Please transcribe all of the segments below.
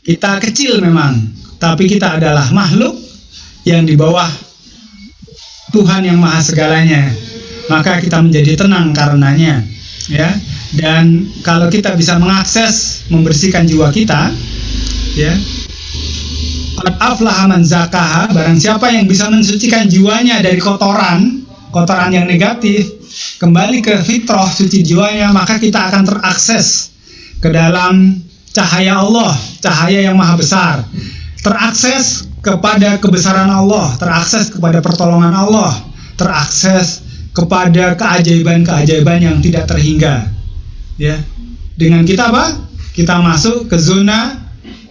kita kecil memang, tapi kita adalah makhluk yang di bawah Tuhan yang maha segalanya. Maka kita menjadi tenang karenanya, ya. Dan kalau kita bisa mengakses membersihkan jiwa kita, ya. Qad aflaha man zakaha, barang siapa yang bisa mensucikan jiwanya dari kotoran, kotoran yang negatif, kembali ke fitrah suci jiwanya, maka kita akan terakses ke dalam cahaya Allah, cahaya yang maha besar. Terakses kepada kebesaran Allah, terakses kepada pertolongan Allah, terakses kepada keajaiban-keajaiban yang tidak terhingga. Ya. Dengan kita apa? Kita masuk ke zona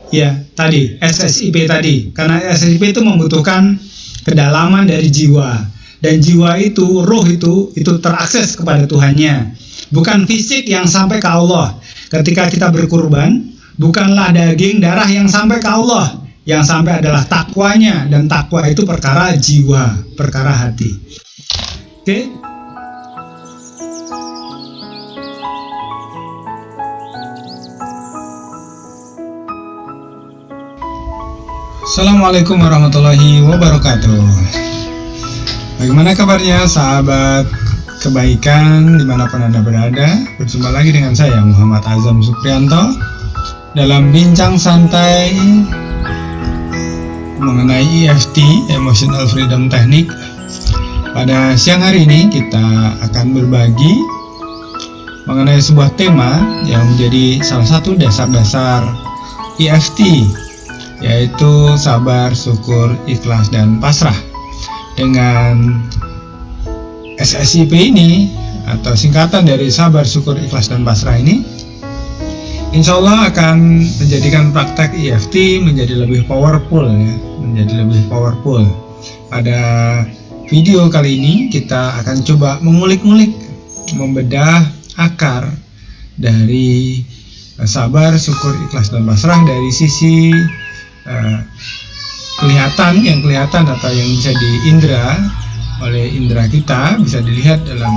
ya tadi SSIP tadi. Karena SSIP itu membutuhkan kedalaman dari jiwa dan jiwa itu, roh itu itu terakses kepada Tuhannya. Bukan fisik yang sampai ke Allah. Ketika kita berkurban, bukanlah daging darah yang sampai ke Allah, yang sampai adalah takwanya dan takwa itu perkara jiwa, perkara hati. Oke? Okay? Assalamualaikum warahmatullahi wabarakatuh Bagaimana kabarnya sahabat kebaikan di mana pun anda berada Berjumpa lagi dengan saya Muhammad Azam Suprianto Dalam bincang santai mengenai EFT Emotional Freedom Technique Pada siang hari ini kita akan berbagi mengenai sebuah tema yang menjadi salah satu dasar-dasar EFT yaitu sabar, syukur, ikhlas, dan pasrah. Dengan SSIP ini atau singkatan dari sabar, syukur, ikhlas, dan pasrah ini, insya Allah akan menjadikan praktek EFT menjadi lebih powerful ya, menjadi lebih powerful. Pada video kali ini kita akan coba mengulik-ngulik, membedah akar dari sabar, syukur, ikhlas, dan pasrah dari sisi uh, kelihatan yang kelihatan atau yang bisa diindra oleh indera kita bisa dilihat dalam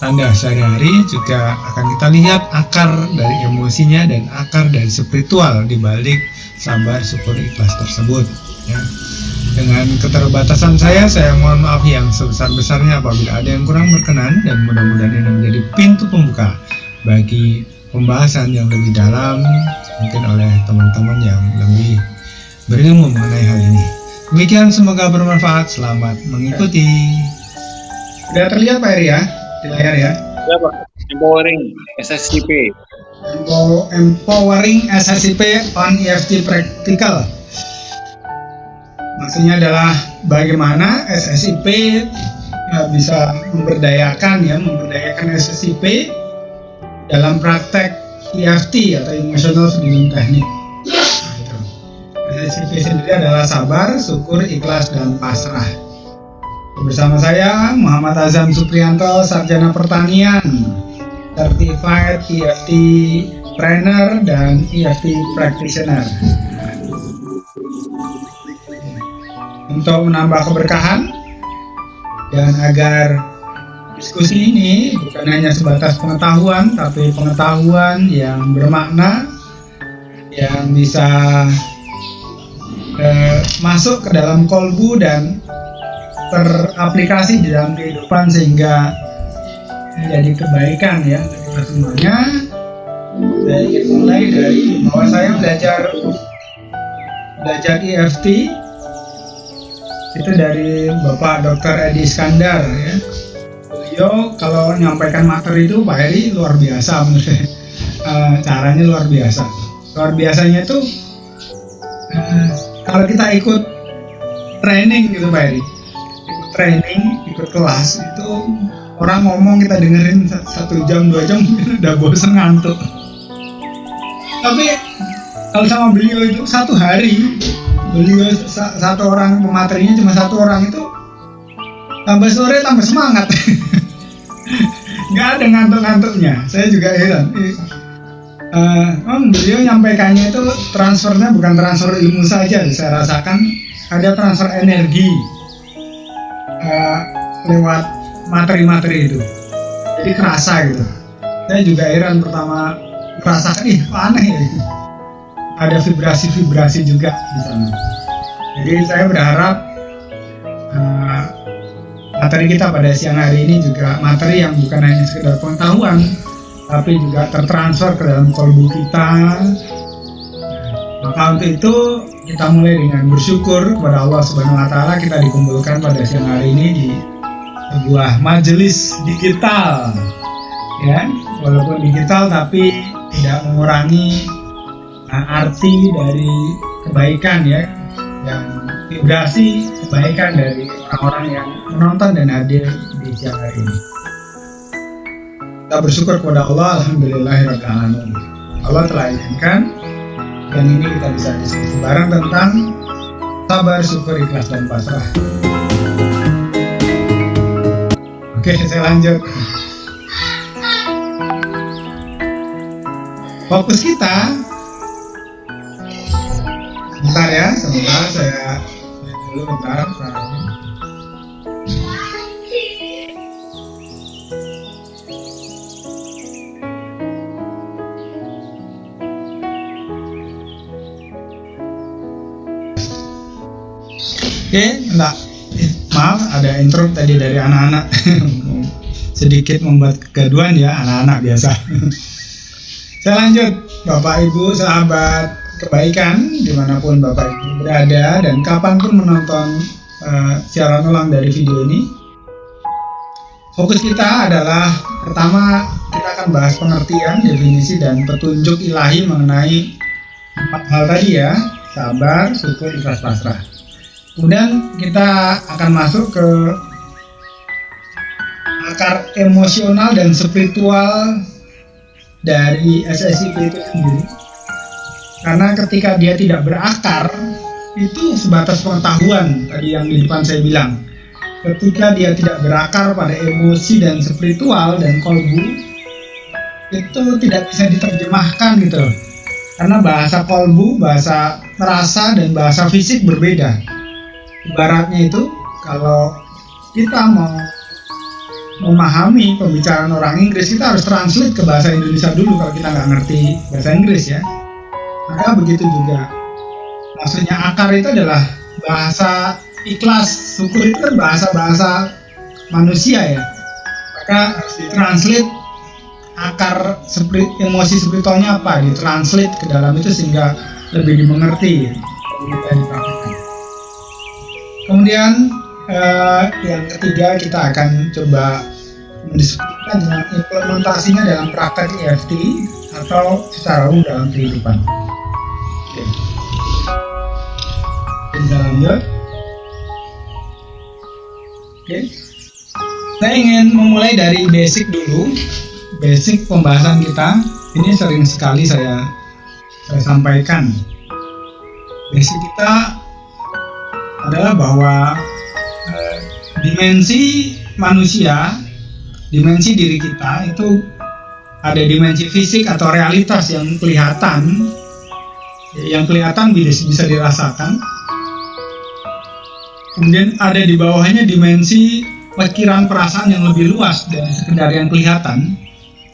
tanda sehari-hari juga akan kita lihat akar dari emosinya dan akar dari spiritual di balik sabar syukur ikhlas tersebut ya. dengan keterbatasan saya saya mohon maaf yang sebesar-besarnya apabila ada yang kurang berkenan dan mudah-mudahan ini menjadi pintu pembuka bagi pembahasan yang lebih dalam mungkin oleh teman-teman yang lebih berilmu mengenai hal ini. Demikian semoga bermanfaat. Selamat mengikuti. Sudah terlihat Pak Eri ya di layar ya? Ya Pak. Empowering SSCP. Empowering SSCP on EFT Practical. Maksudnya adalah bagaimana SSIP ya, bisa memberdayakan ya, memberdayakan SSIP dalam praktek EFT atau Emotional Freedom Technique. SCP sendiri adalah sabar, syukur, ikhlas, dan pasrah. Bersama saya Muhammad Azam Suprianto, Sarjana Pertanian, Certified EFT Trainer dan EFT Practitioner. Untuk menambah keberkahan dan agar diskusi ini bukan hanya sebatas pengetahuan, tapi pengetahuan yang bermakna yang bisa eh, masuk ke dalam kolbu dan teraplikasi di dalam kehidupan sehingga menjadi kebaikan ya kita semuanya. Saya mulai dari bahwa saya belajar belajar EFT itu dari Bapak Dr. Edi Skandar ya. Beliau kalau menyampaikan materi itu Pak Heri luar biasa menurut saya. Uh, caranya luar biasa. Luar biasanya itu uh, kalau kita ikut training gitu Pak Eri. Ikut training ikut kelas itu orang ngomong kita dengerin satu jam dua jam udah bosan ngantuk. Tapi kalau sama beliau itu satu hari beliau satu orang pematerinya cuma satu orang itu tambah sore tambah semangat. Nggak ada ngantuk-ngantuknya. Saya juga heran uh, um, beliau nyampaikannya itu transfernya bukan transfer ilmu saja saya rasakan ada transfer energi uh, lewat materi-materi itu. Jadi kerasa gitu. Saya juga heran pertama merasakan ih aneh ya ada vibrasi-vibrasi juga di sana. Jadi saya berharap uh, materi kita pada siang hari ini juga materi yang bukan hanya sekedar pengetahuan, tapi juga tertransfer ke dalam kolbu kita. Maka untuk itu kita mulai dengan bersyukur kepada Allah Subhanahu Wa Taala kita dikumpulkan pada siang hari ini di sebuah majelis digital, ya walaupun digital tapi tidak mengurangi uh, arti dari kebaikan ya dan vibrasi kebaikan dari orang-orang yang menonton dan hadir di siang hari ini. Kita bersyukur kepada Allah, Alhamdulillahirrahmanirrahim. Allah telah izinkan dan ini kita bisa diskusi bareng tentang sabar, syukur, ikhlas, dan pasrah. Oke, saya lanjut. fokus kita sebentar ya sebentar saya dulu bentar Oke, enggak. Maaf, ada intro tadi dari anak-anak. Sedikit membuat kegaduhan ya anak-anak biasa. Saya lanjut, Bapak Ibu, sahabat kebaikan, di mana pun Bapak Ibu berada dan kapan pun menonton uh, siaran ulang dari video ini. Fokus kita adalah pertama kita akan bahas pengertian, definisi dan petunjuk ilahi mengenai empat hal tadi ya, sabar, syukur, ikhlas, pasrah. Kemudian kita akan masuk ke akar emosional dan spiritual dari SSIP itu sendiri. Karena ketika dia tidak berakar itu sebatas pengetahuan tadi yang di depan saya bilang. Ketika dia tidak berakar pada emosi dan spiritual dan kolbu itu tidak bisa diterjemahkan gitu. Karena bahasa kolbu, bahasa rasa dan bahasa fisik berbeda ibaratnya itu kalau kita mau memahami pembicaraan orang Inggris kita harus translate ke bahasa Indonesia dulu kalau kita nggak ngerti bahasa Inggris ya. Maka begitu juga. Maksudnya akar itu adalah bahasa ikhlas syukur itu kan bahasa-bahasa manusia ya. Maka harus ditranslate akar spirit, emosi spiritualnya apa ditranslate ke dalam itu sehingga lebih dimengerti kemudian uh, yang ketiga kita akan coba mendiskusikan dengan implementasinya dalam praktek EFT atau secara umum dalam kehidupan. Oke. Kita lanjut. Oke. Saya ingin memulai dari basic dulu. Basic pembahasan kita ini sering sekali saya saya sampaikan. Basic kita adalah bahwa dimensi manusia, dimensi diri kita itu ada dimensi fisik atau realitas yang kelihatan, yang kelihatan bisa, dirasakan. Kemudian ada di bawahnya dimensi pikiran perasaan yang lebih luas dari sekedar yang kelihatan.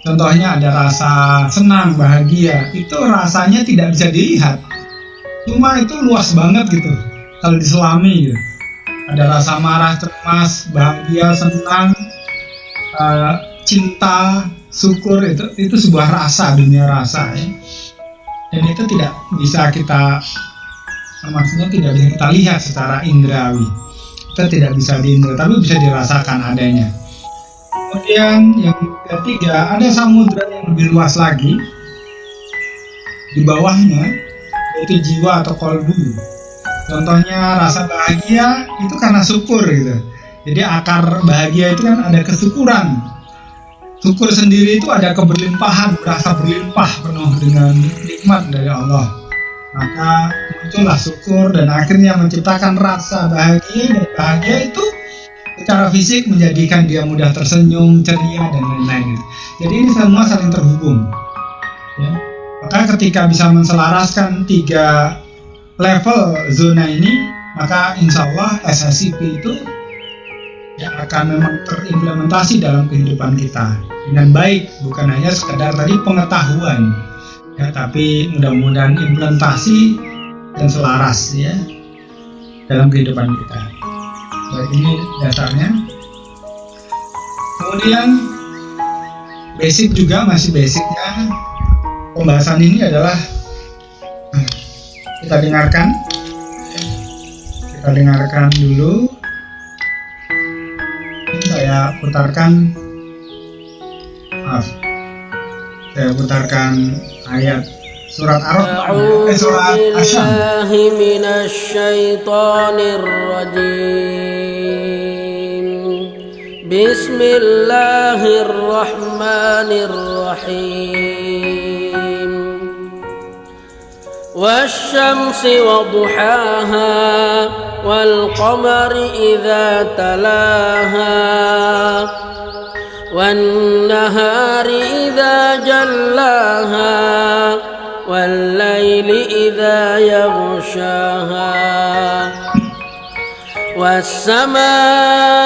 Contohnya ada rasa senang, bahagia, itu rasanya tidak bisa dilihat. Cuma itu luas banget gitu, kalau diselami gitu ada rasa marah, cemas, bahagia, senang, uh, cinta, syukur itu itu sebuah rasa dunia rasa ya. Dan itu tidak bisa kita maksudnya tidak bisa kita lihat secara indrawi. Kita tidak bisa diindra, tapi bisa dirasakan adanya. Kemudian yang ketiga ada samudra yang lebih luas lagi di bawahnya yaitu jiwa atau kolbu Contohnya rasa bahagia itu karena syukur gitu. Jadi akar bahagia itu kan ada kesyukuran. Syukur sendiri itu ada keberlimpahan, merasa berlimpah penuh dengan nikmat dari Allah. Maka muncullah syukur dan akhirnya menciptakan rasa bahagia dan bahagia itu secara fisik menjadikan dia mudah tersenyum, ceria dan lain-lain. Jadi ini semua saling terhubung. Ya. Maka ketika bisa menselaraskan tiga level zona ini maka insya Allah SSIP itu ya akan memang terimplementasi dalam kehidupan kita. Dengan baik bukan hanya sekedar tadi pengetahuan ya tapi mudah-mudahan implementasi dan selaras ya dalam kehidupan kita. Baik ini dasarnya kemudian basic juga masih basicnya pembahasan ini adalah nah, kita dengarkan. Kita dengarkan dulu. Saya putarkan. Maaf. Saya putarkan ayat surat Ar-Rahman. Eh, surat Bismillahirrahmanirrahim والشمس وضحاها والقمر إذا تلاها والنهار إذا جلاها والليل إذا يغشاها والسماء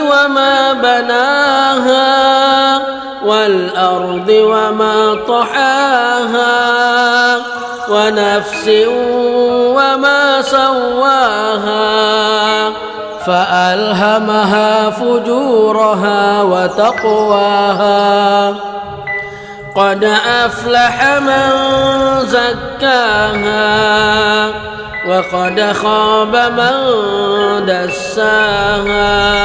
وما بناها والأرض وما طحاها ونفس وما سواها فألهمها فجورها وتقواها قد أفلح من زكاها وقد خاب من دساها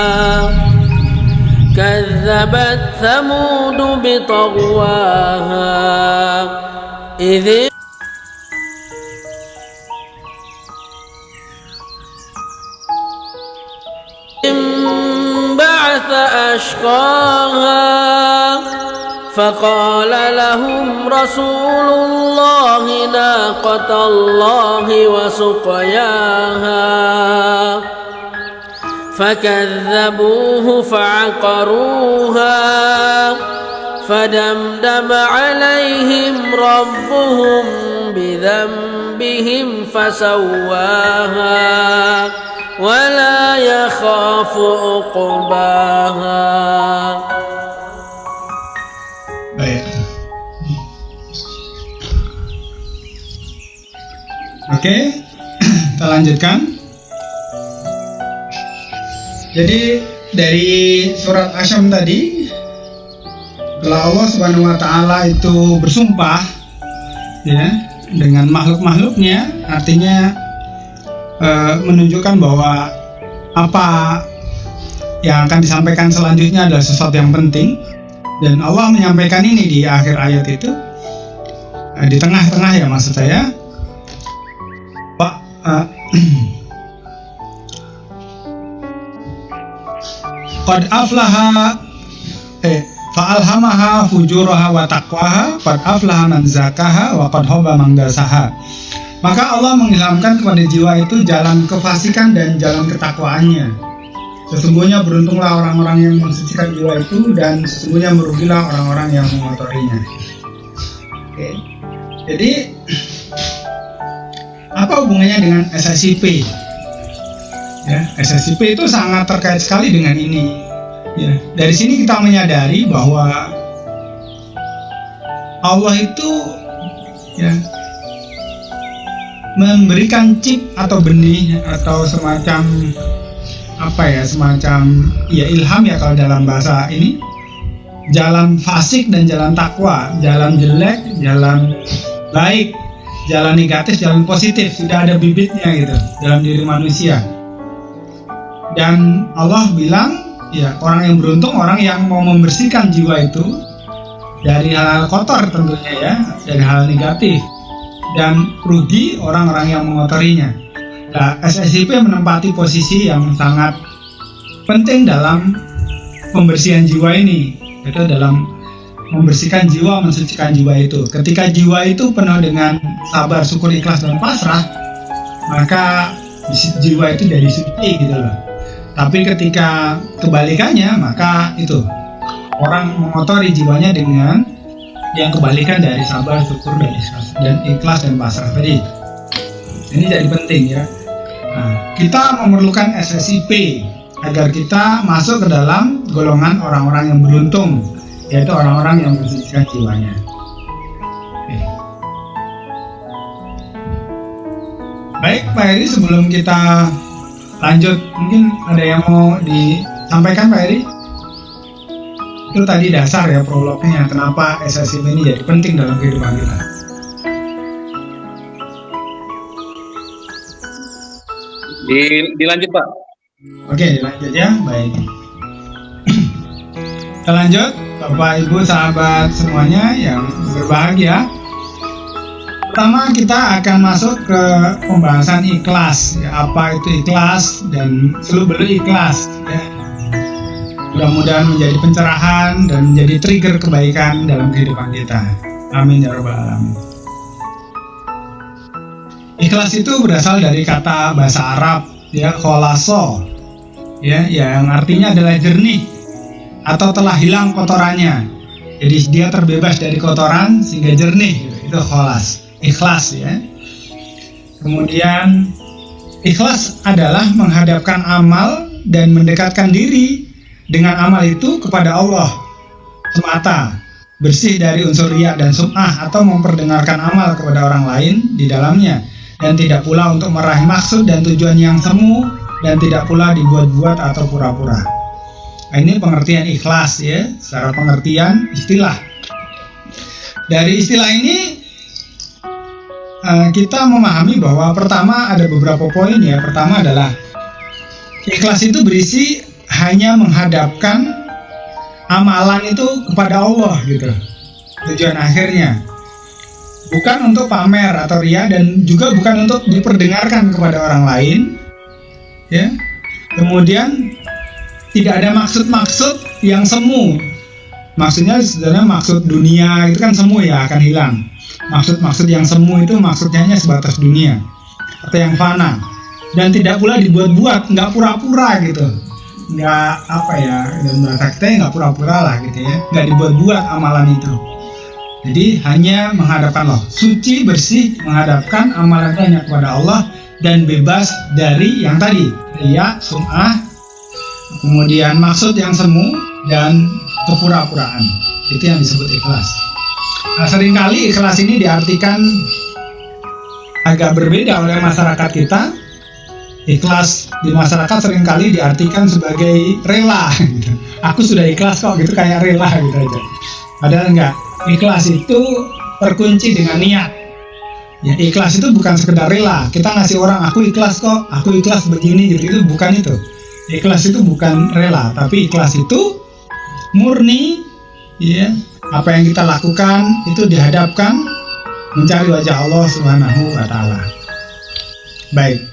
كذبت ثمود بطغواها. إذ بعث أشقاها فقال لهم رسول الله ناقة الله وسقياها. فكذبوه فعقروها فدمدم عليهم ربهم بذنبهم فسواها ولا يخاف عقباها Baik. Oke, kita lanjutkan. Jadi dari surat Asyam tadi, kalau Allah Subhanahu wa taala itu bersumpah ya dengan makhluk-makhluknya, artinya Eh, menunjukkan bahwa apa yang akan disampaikan selanjutnya adalah sesuatu yang penting. Dan Allah menyampaikan ini di akhir ayat itu uh, di tengah-tengah ya maksud saya. Pak uh, Qad aflaha eh fa'alhamaha fujuraha wa taqwaha qad aflaha man zakaha wa qad khaba man dasaha maka Allah mengilhamkan kepada jiwa itu jalan kefasikan dan jalan ketakwaannya. Sesungguhnya beruntunglah orang-orang yang mensucikan jiwa itu dan sesungguhnya merugilah orang-orang yang mengotorinya. Oke. Jadi apa hubungannya dengan SSIP? Ya, SSIP itu sangat terkait sekali dengan ini. Ya, dari sini kita menyadari bahwa Allah itu ya memberikan chip atau benih atau semacam apa ya semacam ya ilham ya kalau dalam bahasa ini. Jalan fasik dan jalan takwa jalan jelek jalan baik jalan negatif jalan positif. Sudah ada bibitnya gitu dalam diri manusia dan Allah bilang ya orang yang beruntung orang yang mau membersihkan jiwa itu dari hal-hal kotor tentunya ya dari hal negatif dan rugi orang-orang yang mengotorinya. Nah, SSIP menempati posisi yang sangat penting dalam pembersihan jiwa ini, itu dalam membersihkan jiwa, mensucikan jiwa itu. Ketika jiwa itu penuh dengan sabar, syukur, ikhlas, dan pasrah, maka jiwa itu dari suci gitu loh. Tapi ketika kebalikannya, maka itu orang mengotori jiwanya dengan yang kebalikan dari sabar, syukur, dan ikhlas, dan ikhlas dan pasrah tadi. Ini jadi penting ya. Nah, kita memerlukan SSCP agar kita masuk ke dalam golongan orang-orang yang beruntung, yaitu orang-orang yang bersihkan jiwanya. Baik, Pak Eri, sebelum kita lanjut mungkin ada yang mau disampaikan Pak Eri? Itu tadi dasar ya prolognya kenapa SSIP ini jadi penting dalam kehidupan kita. Di, dilanjut Pak. Oke, lanjut ya. Baik. Kita lanjut, Bapak Ibu sahabat semuanya yang berbahagia. Pertama kita akan masuk ke pembahasan ikhlas. Ya, apa itu ikhlas dan seluk beluk ikhlas. Ya. Mudah-mudahan menjadi pencerahan dan menjadi trigger kebaikan dalam kehidupan kita. Amin ya rabbal alamin. Ikhlas itu berasal dari kata bahasa Arab ya kholaso ya yang artinya adalah jernih atau telah hilang kotorannya. Jadi dia terbebas dari kotoran sehingga jernih gitu. itu kholas, ikhlas ya. Kemudian ikhlas adalah menghadapkan amal dan mendekatkan diri dengan amal itu kepada Allah semata bersih dari unsur riak dan sum'ah atau memperdengarkan amal kepada orang lain di dalamnya dan tidak pula untuk meraih maksud dan tujuan yang semu dan tidak pula dibuat-buat atau pura-pura. Nah, ini pengertian ikhlas ya, secara pengertian istilah. Dari istilah ini eh, kita memahami bahwa pertama ada beberapa poin ya. Pertama adalah ikhlas itu berisi hanya menghadapkan amalan itu kepada Allah gitu. Tujuan akhirnya bukan untuk pamer atau ria dan juga bukan untuk diperdengarkan kepada orang lain ya kemudian tidak ada maksud-maksud yang semu maksudnya sebenarnya maksud dunia itu kan semu ya akan hilang maksud-maksud yang semu itu maksudnya hanya sebatas dunia. Atau yang fana. Dan tidak pula dibuat-buat nggak pura-pura gitu. Nggak apa ya dan bahasa kita nggak pura-pura lah gitu ya. Nggak dibuat-buat amalan itu. Jadi hanya menghadapkan Allah, suci bersih menghadapkan amalan hanya kepada Allah dan bebas dari yang tadi. Ria, sum'ah, kemudian maksud yang semu dan kepura-puraan. Itu yang disebut ikhlas. Nah, sering kali ikhlas ini diartikan agak berbeda oleh masyarakat kita. Ikhlas di masyarakat sering kali diartikan sebagai rela. Gitu. Aku sudah ikhlas kok, gitu kayak rela gitu aja. Padahal enggak ikhlas itu terkunci dengan niat ya ikhlas itu bukan sekedar rela kita ngasih orang aku ikhlas kok aku ikhlas begini gitu itu bukan itu ikhlas itu bukan rela tapi ikhlas itu murni ya apa yang kita lakukan itu dihadapkan mencari wajah Allah Subhanahu wa taala baik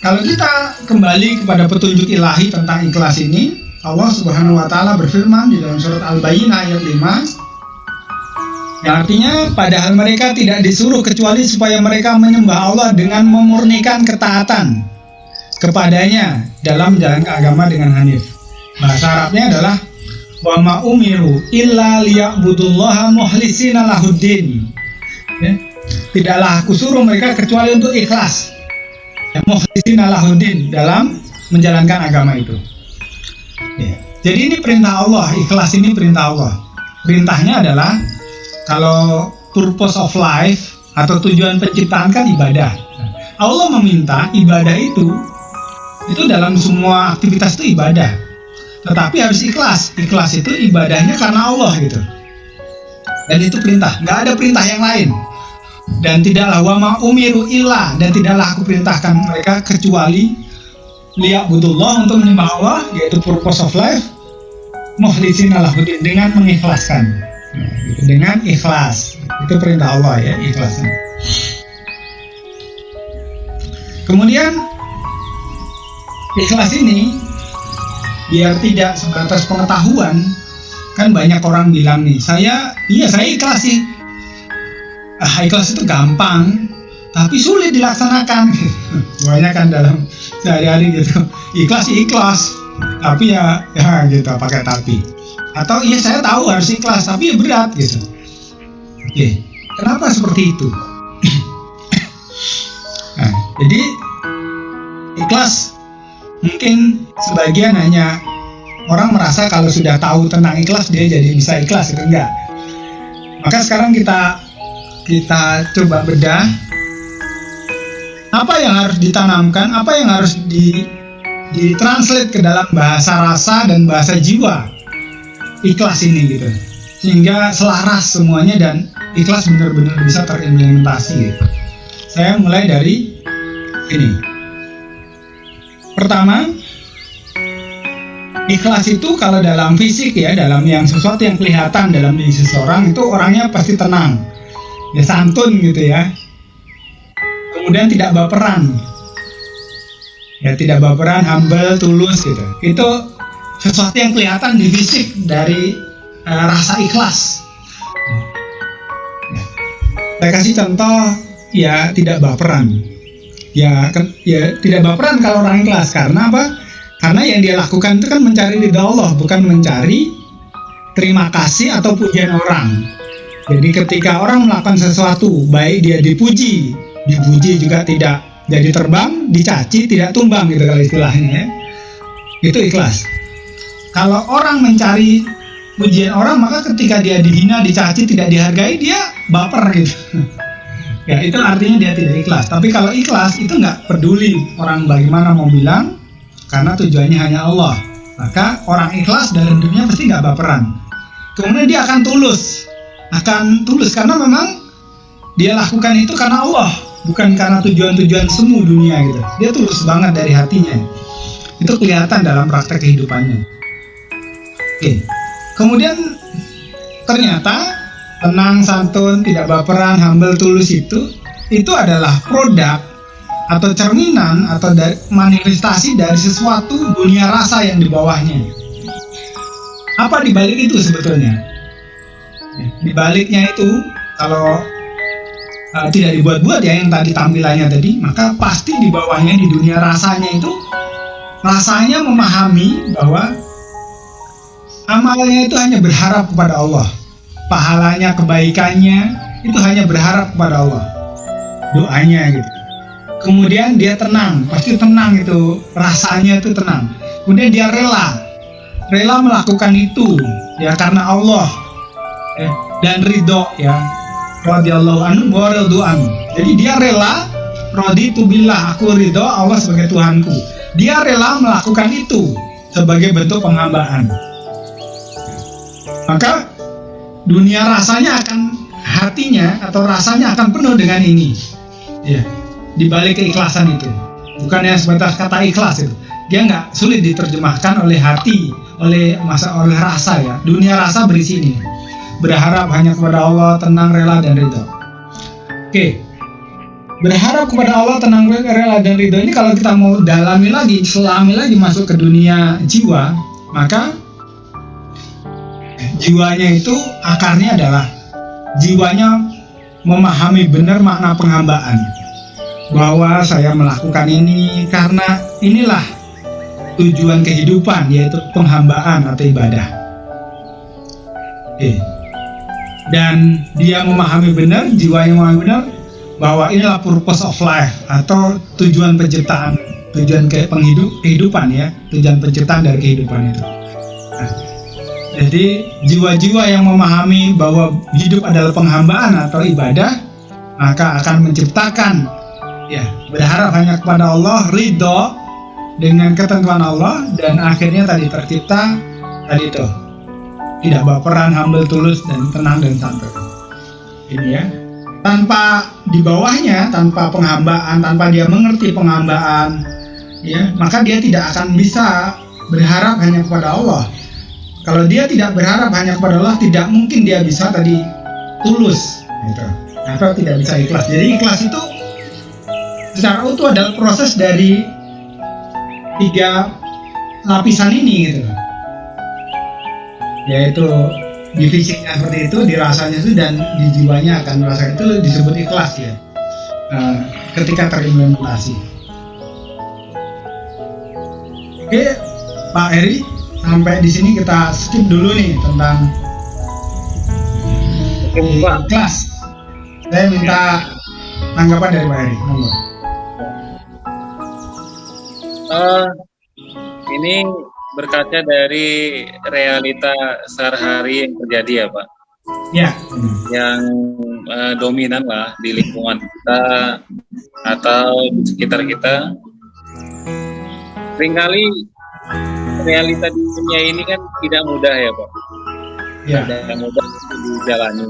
kalau kita kembali kepada petunjuk ilahi tentang ikhlas ini Allah Subhanahu wa taala berfirman di dalam surat Al-Baqarah ayat 5 yang artinya padahal mereka tidak disuruh kecuali supaya mereka menyembah Allah dengan memurnikan ketaatan kepadanya dalam jalan agama dengan hanif. Bahasa Arabnya adalah wa ma umiru illa liya'budullaha muhlisina lahuddin. Ya. Tidaklah aku suruh mereka kecuali untuk ikhlas. Ya, muhlisina lahuddin dalam menjalankan agama itu. Ya. Jadi ini perintah Allah, ikhlas ini perintah Allah. Perintahnya adalah kalau purpose of life atau tujuan penciptaan kan ibadah. Allah meminta ibadah itu itu dalam semua aktivitas itu ibadah. Tetapi harus ikhlas. Ikhlas itu ibadahnya karena Allah gitu. Dan itu perintah, nggak ada perintah yang lain. Dan tidaklah wama umiru ilah dan tidaklah aku perintahkan mereka kecuali lihat butullah untuk menyembah Allah yaitu purpose of life muhlisin alahuddin dengan mengikhlaskan nah, gitu. dengan ikhlas itu perintah Allah ya ikhlasnya kemudian ikhlas ini biar tidak sebatas pengetahuan kan banyak orang bilang nih saya iya saya ikhlas sih. Ah, ikhlas itu gampang tapi sulit dilaksanakan. Banyak kan dalam sehari-hari gitu. Ikhlas ikhlas tapi ya ya gitu pakai tapi. Atau iya saya tahu harus ikhlas tapi ya berat gitu. Oke kenapa seperti itu? Nah, jadi ikhlas mungkin sebagian hanya orang merasa kalau sudah tahu tentang ikhlas dia jadi bisa ikhlas itu enggak. Maka sekarang kita kita coba bedah. Apa yang harus ditanamkan, apa yang harus di ditranslate ke dalam bahasa rasa dan bahasa jiwa ikhlas ini gitu. Sehingga selaras semuanya dan ikhlas benar-benar bisa terimplementasi gitu. saya mulai dari ini pertama ikhlas itu kalau dalam fisik ya dalam yang sesuatu yang kelihatan dalam diri seseorang itu orangnya pasti tenang. Ya santun gitu ya. Kemudian tidak baperan. Ya tidak baperan humble tulus gitu. Itu sesuatu yang kelihatan di fisik dari uh, rasa ikhlas. Ya. saya kasih contoh ya tidak baperan ya ya tidak baperan kalau orang ikhlas karena apa karena yang dia lakukan itu kan mencari ridha Allah bukan mencari terima kasih atau pujian orang jadi ketika orang melakukan sesuatu baik dia dipuji dipuji juga tidak jadi terbang, dicaci, tidak tumbang gitu kalau istilahnya ya. Itu ikhlas. Kalau orang mencari pujian orang, maka ketika dia dihina, dicaci, tidak dihargai, dia baper gitu. ya itu artinya dia tidak ikhlas. Tapi kalau ikhlas itu nggak peduli orang bagaimana mau bilang, karena tujuannya hanya Allah. Maka orang ikhlas dalam dunia pasti nggak baperan. Kemudian dia akan tulus, akan tulus karena memang dia lakukan itu karena Allah bukan karena tujuan-tujuan semu dunia gitu dia tulus banget dari hatinya itu kelihatan dalam praktek kehidupannya oke kemudian ternyata tenang santun tidak baperan humble tulus itu itu adalah produk atau cerminan atau dari, manifestasi dari sesuatu dunia rasa yang di bawahnya apa dibalik itu sebetulnya dibaliknya itu kalau uh, tidak dibuat-buat ya yang tadi tampilannya tadi, maka pasti di bawahnya di dunia rasanya itu rasanya memahami bahwa amalnya itu hanya berharap kepada Allah. Pahalanya, kebaikannya itu hanya berharap kepada Allah. Doanya gitu. Kemudian dia tenang, pasti tenang itu, rasanya itu tenang. Kemudian dia rela, rela melakukan itu ya karena Allah eh, dan ridho ya radhiyallahu anhu wa anhu. Jadi dia rela raditu billah, aku ridho Allah sebagai Tuhanku. Dia rela melakukan itu sebagai bentuk penghambaan. Maka dunia rasanya akan hatinya atau rasanya akan penuh dengan ini. Ya, di balik keikhlasan itu. Bukan yang sebatas kata ikhlas itu. Dia nggak sulit diterjemahkan oleh hati, oleh masa oleh rasa ya. Dunia rasa berisi ini berharap hanya kepada Allah, tenang, rela, dan ridho. Oke, berharap kepada Allah, tenang, rela, dan ridho ini kalau kita mau dalami lagi, selami lagi masuk ke dunia jiwa, maka jiwanya itu akarnya adalah jiwanya memahami benar makna penghambaan bahwa saya melakukan ini karena inilah tujuan kehidupan yaitu penghambaan atau ibadah. Oke dan dia memahami benar, jiwa yang memahami benar bahwa inilah purpose of life atau tujuan penciptaan, tujuan ke penghidup, kehidupan ya, tujuan penciptaan dari kehidupan itu. Nah, jadi jiwa-jiwa yang memahami bahwa hidup adalah penghambaan atau ibadah, maka akan menciptakan ya berharap hanya kepada Allah, ridho dengan ketentuan Allah dan akhirnya tadi tercipta tadi itu tidak baperan, humble, tulus, dan tenang dan santai. Ini ya. Tanpa di bawahnya, tanpa penghambaan, tanpa dia mengerti penghambaan, ya, maka dia tidak akan bisa berharap hanya kepada Allah. Kalau dia tidak berharap hanya kepada Allah, tidak mungkin dia bisa tadi tulus, gitu. Atau tidak bisa ikhlas. Jadi ikhlas itu secara utuh adalah proses dari tiga lapisan ini gitu yaitu di fisiknya seperti itu, di rasanya itu dan di jiwanya akan merasa itu disebut ikhlas ya. Uh, ketika terimplementasi. Oke, Pak Eri, sampai di sini kita skip dulu nih tentang ikhlas. Saya minta tanggapan dari Pak Eri. Uh, ini berkaca dari realita sehari-hari yang terjadi ya Pak. Ya. Yang uh, dominan lah di lingkungan kita atau di sekitar kita sering kali realita di dunia ini kan tidak mudah ya Pak. Ya. tidak mudah dijalani.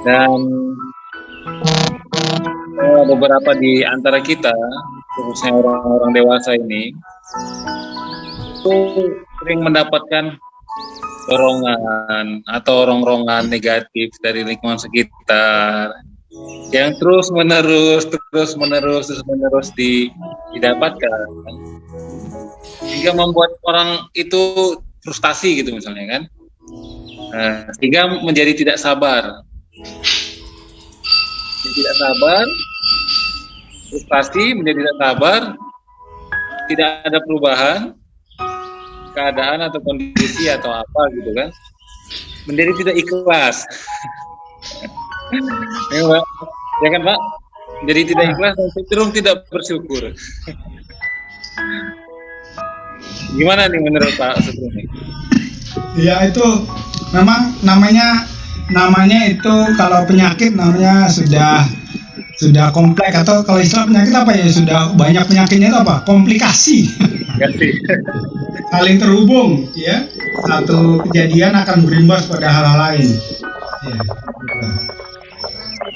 Dan eh, beberapa di antara kita khususnya orang-orang dewasa ini itu sering mendapatkan dorongan atau rongrongan negatif dari lingkungan sekitar yang terus menerus terus menerus terus menerus di, didapatkan sehingga membuat orang itu frustasi gitu misalnya kan. Nah, sehingga menjadi tidak sabar. Menjadi tidak sabar frustasi menjadi tidak sabar tidak ada perubahan keadaan atau kondisi atau apa gitu kan. Menjadi tidak ikhlas. Ya, Pak. ya kan Pak jadi tidak ikhlas dan cenderung tidak bersyukur gimana nih menurut Pak Sugeng Ya itu memang namanya namanya itu kalau penyakit namanya sudah sudah kompleks atau kalau istilah penyakit apa ya? Sudah banyak penyakitnya itu apa? Komplikasi. Ganti saling terhubung ya. Satu kejadian akan berimbas pada hal-hal lain. Ya, gitu.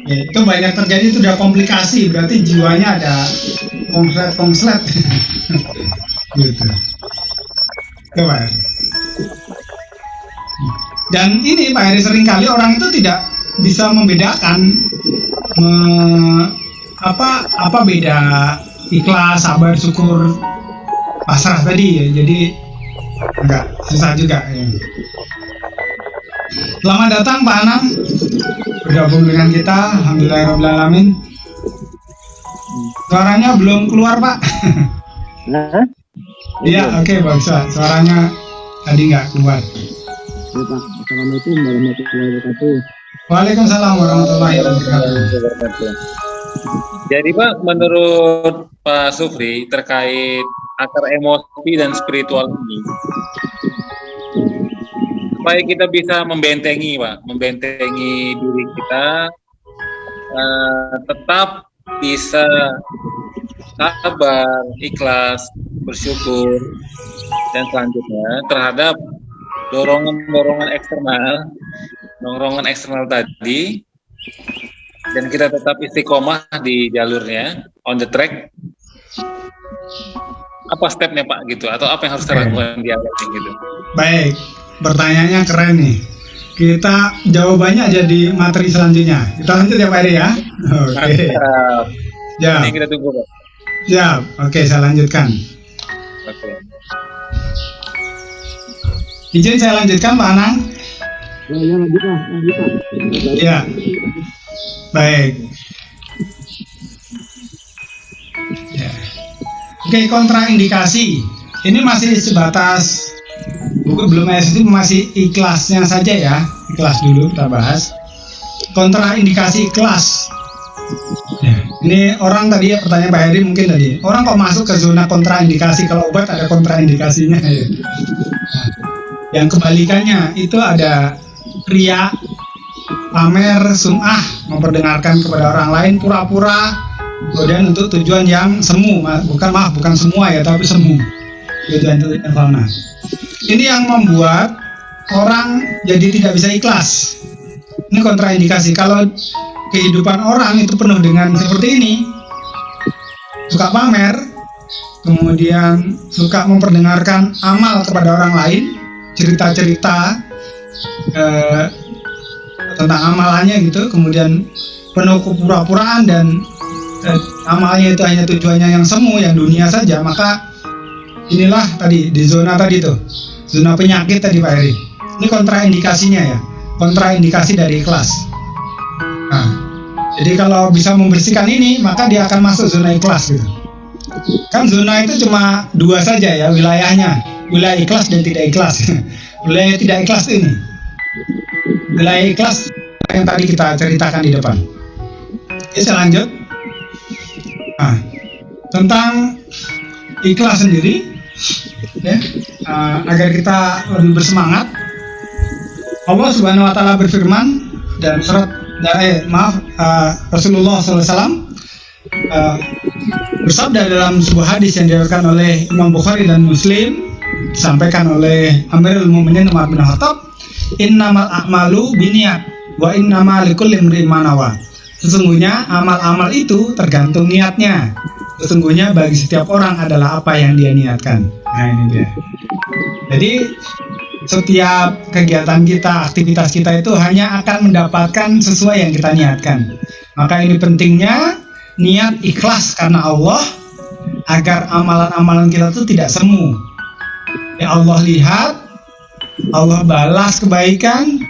Ya, itu banyak terjadi itu udah komplikasi. Berarti jiwanya ada konslet konslet gitu ya. dan ini Pak Heri sering kali orang itu tidak bisa membedakan me- apa apa beda ikhlas sabar syukur pasrah tadi ya jadi enggak susah juga ya. Selamat datang Pak Anam bergabung dengan kita Alhamdulillahirobbilalamin suaranya belum keluar Pak Hah? Iya oke bagus Pak. suaranya tadi nggak keluar Ya, Pak. Assalamualaikum warahmatullahi wabarakatuh. Waalaikumsalam warahmatullahi wabarakatuh Jadi Pak, menurut Pak Sufri terkait akar emosi dan spiritual ini, supaya kita bisa membentengi Pak, membentengi diri kita, eh, tetap bisa sabar, ikhlas, bersyukur, dan selanjutnya terhadap dorongan-dorongan eksternal, dorongan eksternal tadi, dan kita tetap istiqomah di jalurnya on the track. Apa stepnya pak gitu? Atau apa yang harus kita lakukan di awal gitu? Baik pertanyaannya keren nih. Kita jawabannya jadi materi selanjutnya. Kita lanjut ya Pak Heri ya oke Mantap. ya ini kita tunggu pak ya oke saya lanjutkan oke izin saya lanjutkan Pak Anang Ya, ya lanjut Pak. Lanjut Pak. ya baik ya. oke kontraindikasi ini masih sebatas buku belum SD masih ikhlasnya saja ya ikhlas dulu kita bahas kontraindikasi ikhlas. Ini orang tadi ya pertanyaan Pak Heri mungkin tadi. Orang kok masuk ke zona kontraindikasi? Kalau obat ada kontraindikasinya. Ya. Yang kebalikannya itu ada ria pamer sum'ah memperdengarkan kepada orang lain pura-pura kemudian untuk tujuan yang semu. Bukan maaf bukan semua ya tapi semu. Tujuan ini yang membuat orang jadi tidak bisa ikhlas. Ini kontraindikasi. Kalau kehidupan orang itu penuh dengan seperti ini. Suka pamer kemudian suka memperdengarkan amal kepada orang lain cerita-cerita eh, tentang amalannya gitu kemudian penuh kepura-puraan dan eh, amalnya itu hanya tujuannya yang semu yang dunia saja maka inilah tadi di zona tadi tuh zona penyakit tadi Pak Eri ini kontraindikasinya ya kontraindikasi dari ikhlas nah jadi kalau bisa membersihkan ini maka dia akan masuk zona ikhlas gitu. Kan zona itu cuma dua saja ya wilayahnya. Wilayah ikhlas dan tidak ikhlas. Wilayah tidak ikhlas ini. Wilayah ikhlas yang tadi kita ceritakan di depan. Oke saya lanjut. Nah, tentang ikhlas sendiri ya uh, agar kita lebih bersemangat. Allah Subhanahu wa taala berfirman dalam surat nah, eh, maaf uh, Rasulullah SAW uh, bersabda dalam sebuah hadis yang diriwayatkan oleh Imam Bukhari dan Muslim disampaikan oleh Amirul Mukminin Umar bin Khattab innamal a'malu biniat wa innamal likulli imrin manawa sesungguhnya amal-amal itu tergantung niatnya. Sesungguhnya bagi setiap orang adalah apa yang dia niatkan. Nah ini dia. Jadi setiap kegiatan kita, aktivitas kita itu hanya akan mendapatkan sesuai yang kita niatkan. Maka ini pentingnya niat ikhlas karena Allah agar amalan-amalan kita itu tidak semu. Ya Allah lihat, Allah balas kebaikan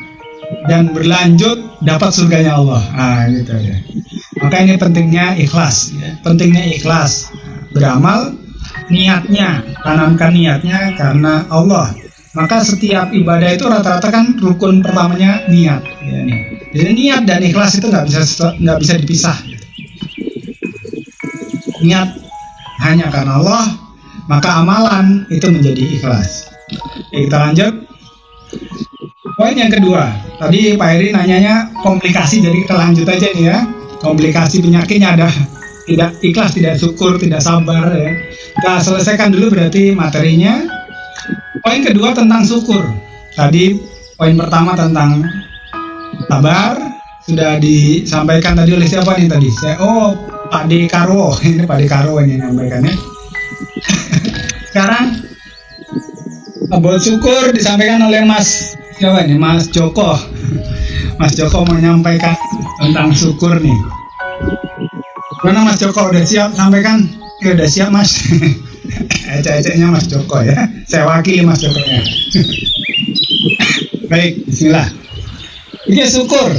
dan berlanjut dapat surganya Allah. Ah gitu ya. Maka ini pentingnya ikhlas, ya. pentingnya ikhlas beramal niatnya tanamkan niatnya karena Allah maka setiap ibadah itu rata-rata kan rukun pertamanya niat ya, nih. jadi niat dan ikhlas itu nggak bisa nggak bisa dipisah. Niat hanya karena Allah maka amalan itu menjadi ikhlas. Ya, kita lanjut. Poin yang kedua. Tadi Pak Eri nanyanya komplikasi jadi kita lanjut aja nih ya. Komplikasi penyakitnya ada. Tidak ikhlas tidak syukur tidak sabar ya. Kita selesaikan dulu berarti materinya Poin kedua tentang syukur. Tadi poin pertama tentang sabar sudah disampaikan tadi oleh siapa nih tadi? Saya oh Pak De Karwo ini Pak De Karwo ini menyampaikannya. Sekarang buat syukur disampaikan oleh Mas siapa ini Mas Joko. Mas Joko menyampaikan tentang syukur nih. Mana Mas Joko udah siap sampaikan? Ya udah siap Mas. Ecek-eceknya Mas Joko ya. Saya wakili Mas Joko nya. Baik, bismillah. Ini syukur.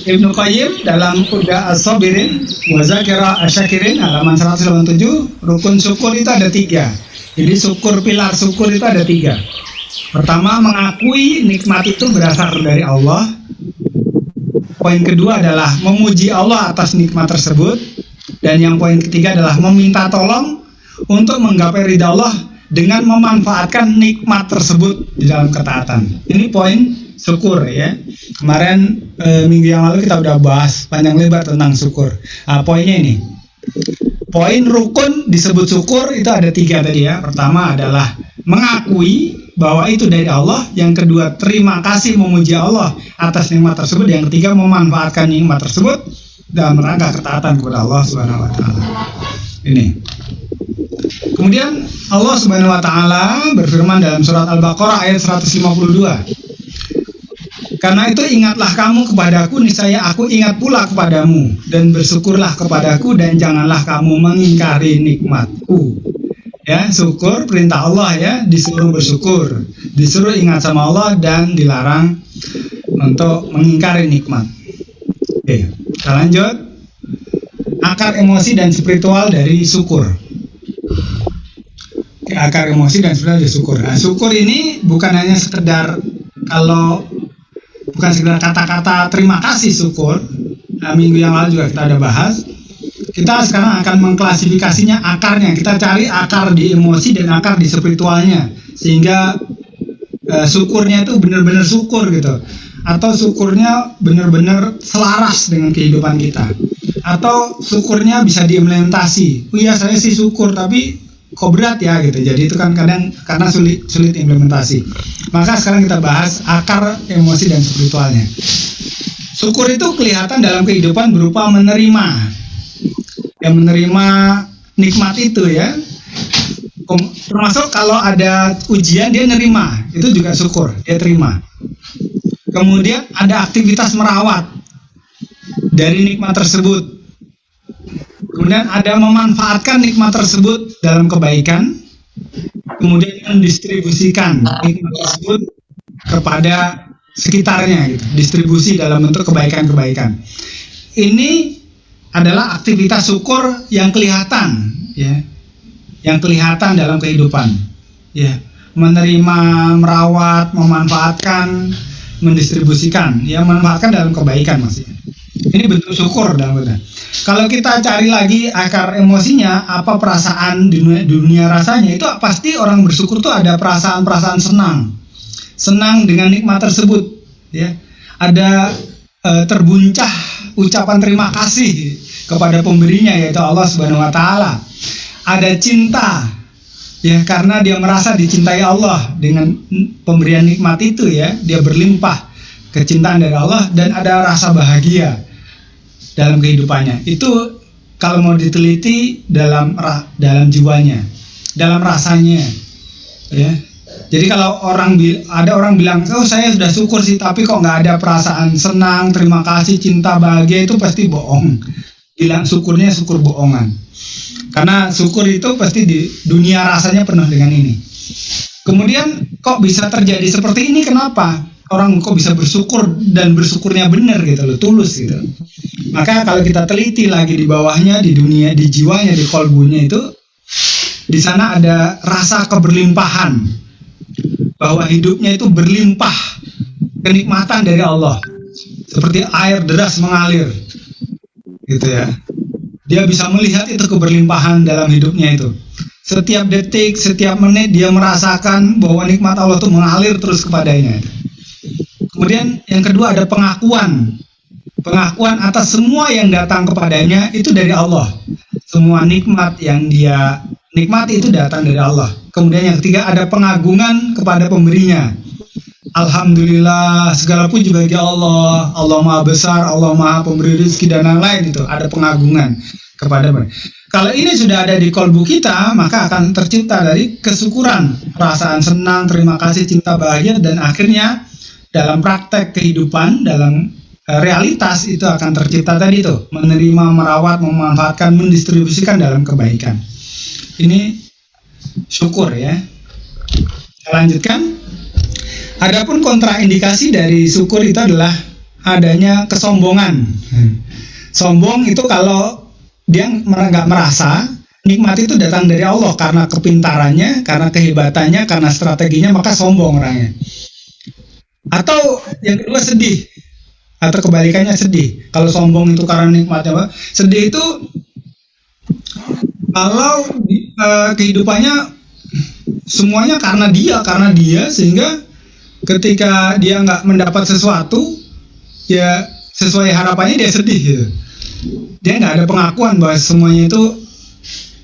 Ibnu Qayyim dalam Uda As-Sabirin wa Zakira Asyakirin halaman 187 rukun syukur itu ada tiga. Jadi syukur pilar syukur itu ada tiga. Pertama mengakui nikmat itu berasal dari Allah. Poin kedua adalah memuji Allah atas nikmat tersebut. Dan yang poin ketiga adalah meminta tolong untuk menggapai ridha Allah dengan memanfaatkan nikmat tersebut di dalam ketaatan. Ini poin syukur ya. Kemarin e, minggu yang lalu kita udah bahas panjang lebar tentang syukur. Nah, poinnya ini. Poin rukun disebut syukur itu ada tiga tadi ya. Pertama adalah mengakui bahwa itu dari Allah. Yang kedua terima kasih memuji Allah atas nikmat tersebut. Yang ketiga memanfaatkan nikmat tersebut dalam rangka ketaatan kepada Allah Subhanahu Wa Taala. Ini. Kemudian Allah Subhanahu wa taala berfirman dalam surat Al-Baqarah ayat 152. Karena itu ingatlah kamu kepadaku niscaya aku ingat pula kepadamu dan bersyukurlah kepadaku dan janganlah kamu mengingkari nikmatku. Ya, syukur perintah Allah ya, disuruh bersyukur, disuruh ingat sama Allah dan dilarang untuk mengingkari nikmat. Oke, kita lanjut. Akar emosi dan spiritual dari syukur akar emosi dan sebenarnya syukur. Nah, syukur ini bukan hanya sekedar kalau bukan sekedar kata-kata terima kasih syukur. Nah, minggu yang lalu juga kita ada bahas. Kita sekarang akan mengklasifikasinya akarnya. Kita cari akar di emosi dan akar di spiritualnya sehingga uh, syukurnya itu benar-benar syukur gitu. Atau syukurnya benar-benar selaras dengan kehidupan kita. Atau syukurnya bisa diimplementasi. Oh iya saya sih syukur tapi kok berat ya gitu. Jadi itu kan kadang karena sulit sulit implementasi. Maka sekarang kita bahas akar emosi dan spiritualnya. Syukur itu kelihatan dalam kehidupan berupa menerima. Yang menerima nikmat itu ya. Termasuk kalau ada ujian dia nerima. Itu juga syukur dia terima. Kemudian ada aktivitas merawat dari nikmat tersebut Kemudian ada memanfaatkan nikmat tersebut dalam kebaikan, kemudian mendistribusikan nikmat tersebut kepada sekitarnya, gitu. distribusi dalam bentuk kebaikan-kebaikan. Ini adalah aktivitas syukur yang kelihatan, ya, yang kelihatan dalam kehidupan, ya, menerima, merawat, memanfaatkan, mendistribusikan, ya, memanfaatkan dalam kebaikan maksudnya. Ini bentuk syukur dalam benar. Kalau kita cari lagi akar emosinya, apa perasaan dunia, dunia rasanya itu pasti orang bersyukur tuh ada perasaan-perasaan senang, senang dengan nikmat tersebut, ya. Ada eh, terbuncah ucapan terima kasih kepada pemberinya yaitu Allah Subhanahu wa taala. Ada cinta ya karena dia merasa dicintai Allah dengan pemberian nikmat itu ya, dia berlimpah kecintaan dari Allah dan ada rasa bahagia dalam kehidupannya. Itu kalau mau diteliti dalam dalam jiwanya, dalam rasanya ya. Jadi kalau orang ada orang bilang, oh saya sudah syukur sih, tapi kok nggak ada perasaan senang, terima kasih, cinta, bahagia itu pasti bohong. Bilang syukurnya syukur bohongan. Karena syukur itu pasti di dunia rasanya penuh dengan ini. Kemudian kok bisa terjadi seperti ini? Kenapa? Orang kok bisa bersyukur dan bersyukurnya benar gitu loh, tulus gitu. Maka kalau kita teliti lagi di bawahnya, di dunia, di jiwanya, di kolbunya itu, di sana ada rasa keberlimpahan bahwa hidupnya itu berlimpah kenikmatan dari Allah. Seperti air deras mengalir gitu ya. Dia bisa melihat itu keberlimpahan dalam hidupnya itu. Setiap detik setiap menit dia merasakan bahwa nikmat Allah itu mengalir terus kepadanya kemudian yang kedua ada pengakuan pengakuan atas semua yang datang kepadanya itu dari Allah semua nikmat yang dia nikmati itu datang dari Allah Kemudian yang ketiga ada pengagungan kepada pemberinya. Alhamdulillah segala puji bagi Allah. Allah Maha Besar, Allah Maha Pemberi rezeki dan lain-lain itu ada pengagungan kepada mereka. Kalau ini sudah ada di kolbu kita, maka akan tercipta dari kesyukuran, perasaan senang, terima kasih, cinta, bahagia, dan akhirnya dalam praktek kehidupan, dalam eh, realitas itu akan tercipta tadi itu menerima, merawat, memanfaatkan, mendistribusikan dalam kebaikan. Ini syukur ya. Saya lanjutkan. Adapun kontraindikasi dari syukur itu adalah adanya kesombongan. Sombong itu kalau dia nggak merasa nikmat itu datang dari Allah karena kepintarannya, karena kehebatannya, karena strateginya maka sombong orangnya. Atau yang kedua sedih. Atau kebalikannya sedih. Kalau sombong itu karena nikmatnya, apa? sedih itu kalau uh, kehidupannya semuanya karena dia, karena dia sehingga ketika dia nggak mendapat sesuatu ya sesuai harapannya dia sedih gitu dia nggak ada pengakuan bahwa semuanya itu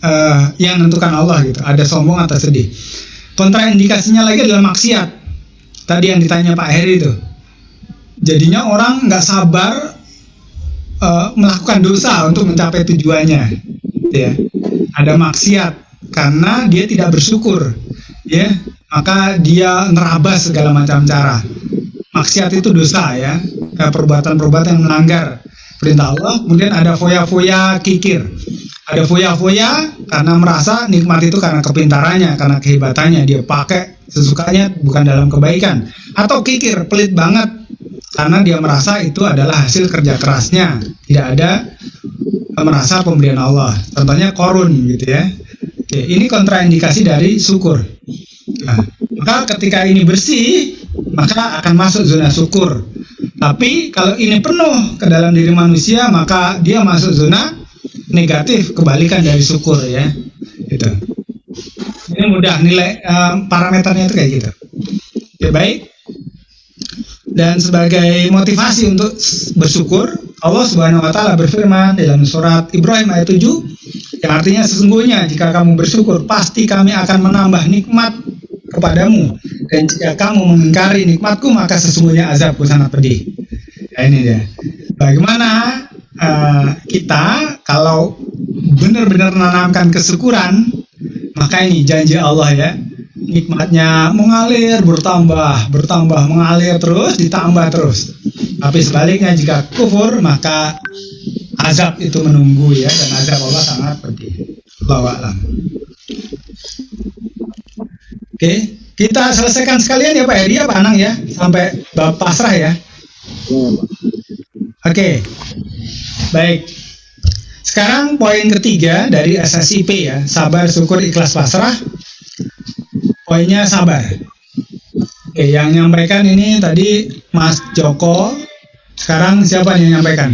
uh, yang menentukan Allah gitu. Ada sombong atau sedih. Kontraindikasinya lagi adalah maksiat tadi yang ditanya Pak Heri itu jadinya orang nggak sabar uh, melakukan dosa untuk mencapai tujuannya ya ada maksiat karena dia tidak bersyukur ya maka dia nerabas segala macam cara. Maksiat itu dosa ya, perbuatan-perbuatan yang melanggar perintah Allah. Kemudian ada foya-foya kikir. Ada foya-foya karena merasa nikmat itu karena kepintarannya, karena kehebatannya. Dia pakai sesukanya bukan dalam kebaikan. Atau kikir, pelit banget karena dia merasa itu adalah hasil kerja kerasnya. Tidak ada merasa pemberian Allah. Contohnya korun gitu ya. Oke, ini kontraindikasi dari syukur. Nah, maka ketika ini bersih, maka akan masuk zona syukur. Tapi kalau ini penuh ke dalam diri manusia, maka dia masuk zona negatif, kebalikan dari syukur ya. Gitu. Ini mudah nilai um, parameternya itu kayak gitu. Oke, baik. Dan sebagai motivasi untuk bersyukur, Allah Subhanahu wa taala berfirman dalam surat Ibrahim ayat 7 yang artinya sesungguhnya jika kamu bersyukur pasti kami akan menambah nikmat kepadamu dan jika kamu mengingkari nikmatku maka sesungguhnya azabku sangat pedih. Ya, ini dia. Bagaimana uh, kita kalau benar-benar menanamkan kesyukuran maka ini janji Allah ya nikmatnya mengalir bertambah bertambah mengalir terus ditambah terus. Tapi sebaliknya jika kufur maka azab itu menunggu ya dan azab Allah sangat pedih. Allah alam. Oke kita selesaikan sekalian ya Pak Edi ya Pak Anang ya sampai bab pasrah ya. Oke. Baik sekarang poin ketiga dari SSIP ya sabar syukur ikhlas pasrah poinnya sabar. Oke, yang menyampaikan ini tadi Mas Joko. Sekarang siapa yang menyampaikan?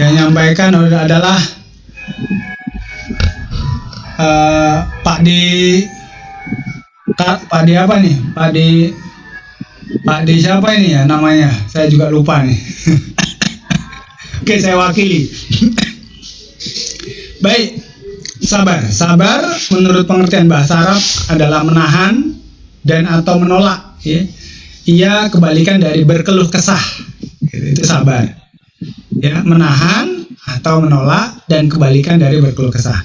Yang menyampaikan adalah uh, Pak di Pak di apa nih? Pak di Pak di siapa ini ya namanya? Saya juga lupa nih. Oke, saya wakili. Baik, sabar. Sabar menurut pengertian bahasa Arab adalah menahan dan atau menolak. Ya. Ia kebalikan dari berkeluh kesah. Itu sabar. Ya, menahan atau menolak dan kebalikan dari berkeluh kesah.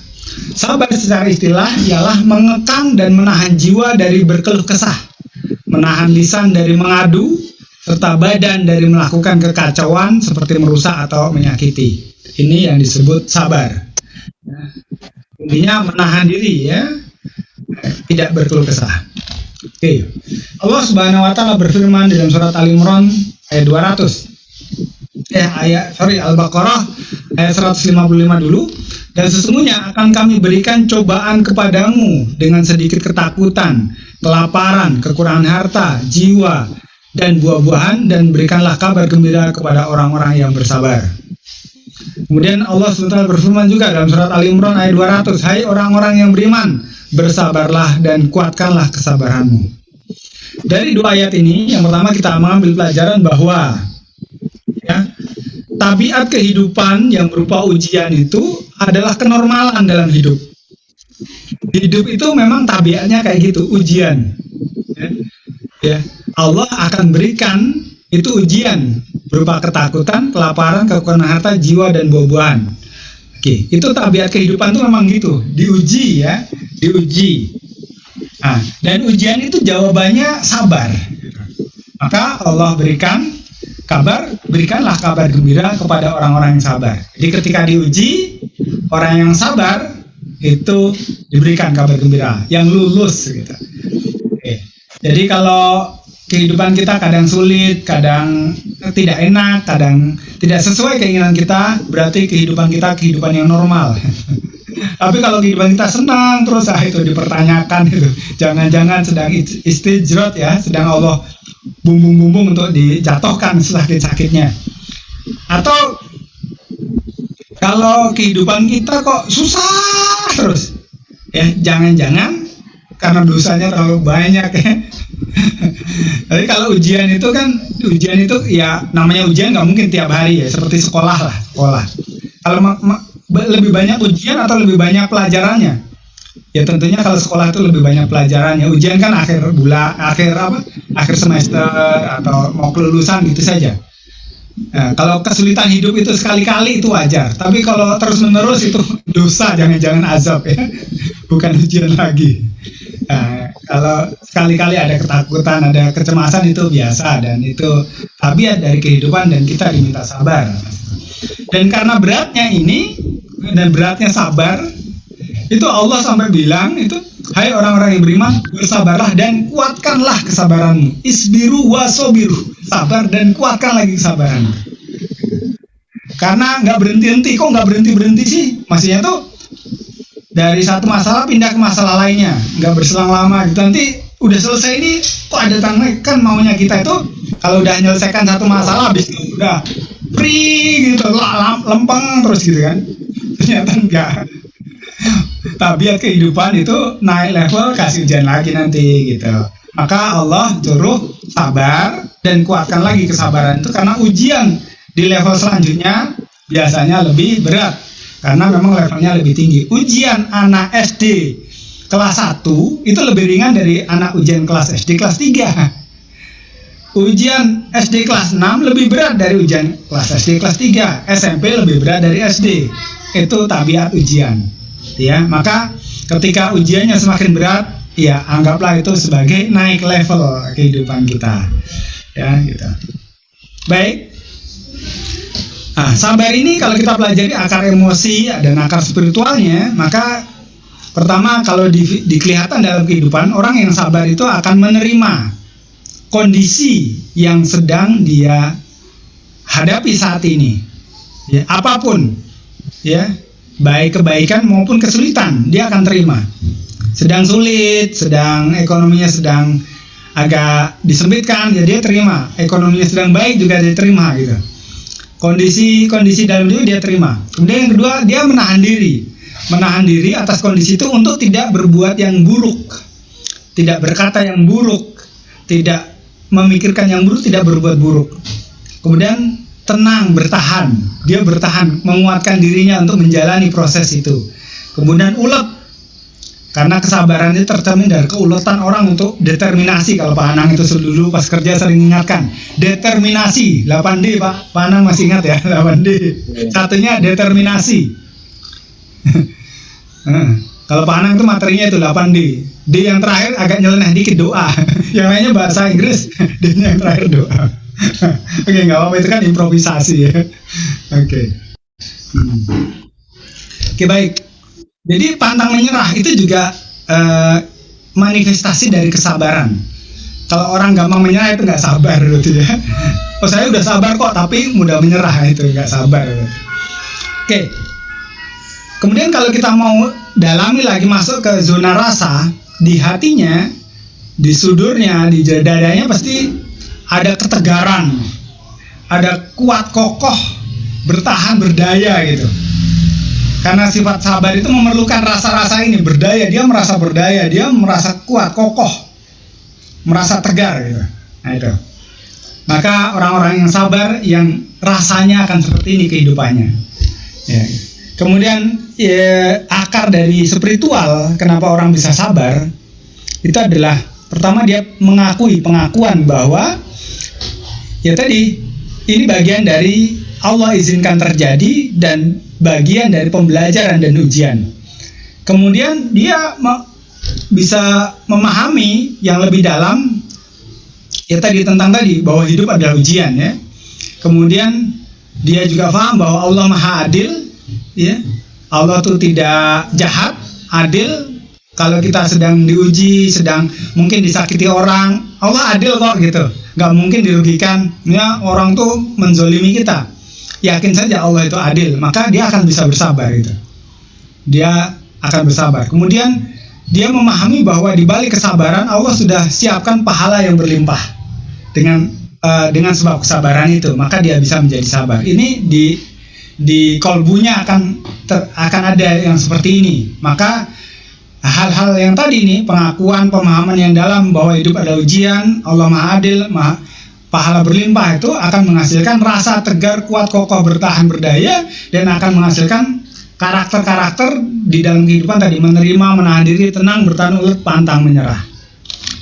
Sabar secara istilah ialah mengekang dan menahan jiwa dari berkeluh kesah, menahan lisan dari mengadu, serta badan dari melakukan kekacauan seperti merusak atau menyakiti. Ini yang disebut sabar. Ya. Intinya menahan diri ya, tidak berkeluh kesah. Oke. Allah Subhanahu wa taala berfirman dalam surat Al Imran ayat 200. Eh ayat sorry Al-Baqarah ayat 155 dulu. Dan sesungguhnya akan kami berikan cobaan kepadamu dengan sedikit ketakutan, kelaparan, kekurangan harta, jiwa, dan buah-buahan dan berikanlah kabar gembira kepada orang-orang yang bersabar. Kemudian Allah SWT berfirman juga dalam surat Al Imran ayat 200, Hai orang-orang yang beriman, bersabarlah dan kuatkanlah kesabaranmu. Dari dua ayat ini, yang pertama kita mengambil pelajaran bahwa ya, tabiat kehidupan yang berupa ujian itu adalah kenormalan dalam hidup. Hidup itu memang tabiatnya kayak gitu, ujian. Ya, ya. Allah akan berikan itu ujian berupa ketakutan, kelaparan, kekurangan harta, jiwa dan buah-buahan. Oke, itu tabiat kehidupan itu memang gitu, diuji ya, diuji. Nah, dan ujian itu jawabannya sabar. Maka Allah berikan kabar, berikanlah kabar gembira kepada orang-orang yang sabar. Jadi ketika diuji, orang yang sabar itu diberikan kabar gembira, yang lulus gitu. Oke. Jadi kalau kehidupan kita kadang sulit, kadang tidak enak, kadang tidak sesuai keinginan kita, berarti kehidupan kita kehidupan yang normal. Tapi kalau kehidupan kita senang terus ah itu dipertanyakan itu. Jangan-jangan sedang istijrot ya, sedang Allah bumbung-bumbung untuk dijatuhkan sakit-sakitnya. Atau kalau kehidupan kita kok susah terus, ya jangan-jangan karena dosanya terlalu banyak ya. Tapi kalau ujian itu kan ujian itu ya namanya ujian nggak mungkin tiap hari ya seperti sekolah lah sekolah. Kalau lebih banyak ujian atau lebih banyak pelajarannya? Ya tentunya kalau sekolah itu lebih banyak pelajarannya. Ujian kan akhir bulan, akhir apa? Akhir semester atau mau kelulusan gitu saja. Nah, kalau kesulitan hidup itu sekali-kali itu wajar, tapi kalau terus-menerus itu dosa, jangan-jangan azab ya, bukan ujian lagi. Nah, kalau sekali-kali ada ketakutan, ada kecemasan itu biasa dan itu tabiat dari kehidupan dan kita diminta sabar. Dan karena beratnya ini dan beratnya sabar, itu Allah sampai bilang itu Hai orang-orang yang beriman, bersabarlah dan kuatkanlah kesabaranmu. Isbiru wasobiru. Sabar dan kuatkan lagi kesabaran. Karena nggak berhenti-henti. Kok nggak berhenti-berhenti sih? Maksudnya tuh dari satu masalah pindah ke masalah lainnya. Nggak berselang lama gitu. Nanti udah selesai ini kok ada tangga? Kan maunya kita itu kalau udah menyelesaikan satu masalah habis itu udah free gitu. Lempeng terus gitu kan. Ternyata enggak tabiat kehidupan itu naik level kasih ujian lagi nanti gitu. Maka Allah suruh sabar dan kuatkan lagi kesabaran itu karena ujian di level selanjutnya biasanya lebih berat karena memang levelnya lebih tinggi. Ujian anak SD kelas 1 itu lebih ringan dari anak ujian kelas SD kelas 3 ujian SD kelas 6 lebih berat dari ujian kelas SD kelas 3 SMP lebih berat dari SD itu tabiat ujian. Ya maka ketika ujiannya semakin berat ya anggaplah itu sebagai naik level kehidupan kita. Ya gitu. Baik nah, sabar ini kalau kita pelajari akar emosi dan akar spiritualnya maka pertama kalau di, di kelihatan dalam kehidupan orang yang sabar itu akan menerima kondisi yang sedang dia hadapi saat ini. Ya apa pun ya baik kebaikan maupun kesulitan dia akan terima. Sedang sulit sedang ekonominya sedang agak disempitkan ya dia terima. Ekonominya sedang baik juga dia terima gitu kondisi kondisi dalam diri dia terima. Kemudian yang kedua dia menahan diri. Menahan diri atas kondisi itu untuk tidak berbuat yang buruk. Tidak berkata yang buruk. Tidak memikirkan yang buruk tidak berbuat buruk. Kemudian tenang, bertahan. Dia bertahan, menguatkan dirinya untuk menjalani proses itu. Kemudian ulet, karena kesabaran itu tercermin dari keuletan orang untuk determinasi. Kalau Pak Anang itu dulu pas kerja sering ingatkan, determinasi, 8D Pak. Pak Anang masih ingat ya, 8D. Satunya determinasi. Kalau Pak Anang itu materinya itu 8D. D yang terakhir agak nyeleneh dikit doa. yang lainnya bahasa Inggris, D yang terakhir doa. Oke, nggak apa-apa itu kan improvisasi ya. Oke. Hmm. Oke baik. Jadi pantang menyerah itu juga eh, manifestasi dari kesabaran. Kalau orang gampang menyerah itu nggak sabar gitu ya. Oh saya udah sabar kok, tapi mudah menyerah itu nggak sabar. Oke. Kemudian kalau kita mau dalami lagi masuk ke zona rasa di hatinya, di sudurnya, di dadanya pasti ada ketegaran, ada kuat kokoh, bertahan berdaya gitu. Karena sifat sabar itu memerlukan rasa-rasa ini berdaya, dia merasa berdaya, dia merasa kuat, kokoh, merasa tegar gitu. Nah itu. Maka orang-orang yang sabar yang rasanya akan seperti ini kehidupannya. Ya. Kemudian ya, akar dari spiritual kenapa orang bisa sabar itu adalah pertama dia mengakui pengakuan bahwa ya tadi ini bagian dari Allah izinkan terjadi dan bagian dari pembelajaran dan ujian. Kemudian dia me bisa memahami yang lebih dalam ya tadi tentang tadi bahwa hidup adalah ujian ya. Kemudian dia juga paham bahwa Allah Maha Adil ya. Allah tuh tidak jahat adil. Kalau kita sedang diuji sedang mungkin disakiti orang Allah adil kok gitu. Nggak mungkin dirugikan. Ya orang tuh menzolimi kita yakin saja Allah itu adil maka dia akan bisa bersabar gitu. Dia akan bersabar. Kemudian dia memahami bahwa di balik kesabaran Allah sudah siapkan pahala yang berlimpah dengan uh, dengan sebab kesabaran itu. Maka dia bisa menjadi sabar. Ini di di kolbunya akan ter, akan ada yang seperti ini. Maka hal-hal yang tadi ini pengakuan pemahaman yang dalam bahwa hidup ada ujian, Allah Maha Adil, Maha pahala berlimpah itu akan menghasilkan rasa tegar, kuat, kokoh, bertahan, berdaya dan akan menghasilkan karakter-karakter di dalam kehidupan tadi menerima, menahan diri, tenang, bertahan, ulet, pantang, menyerah.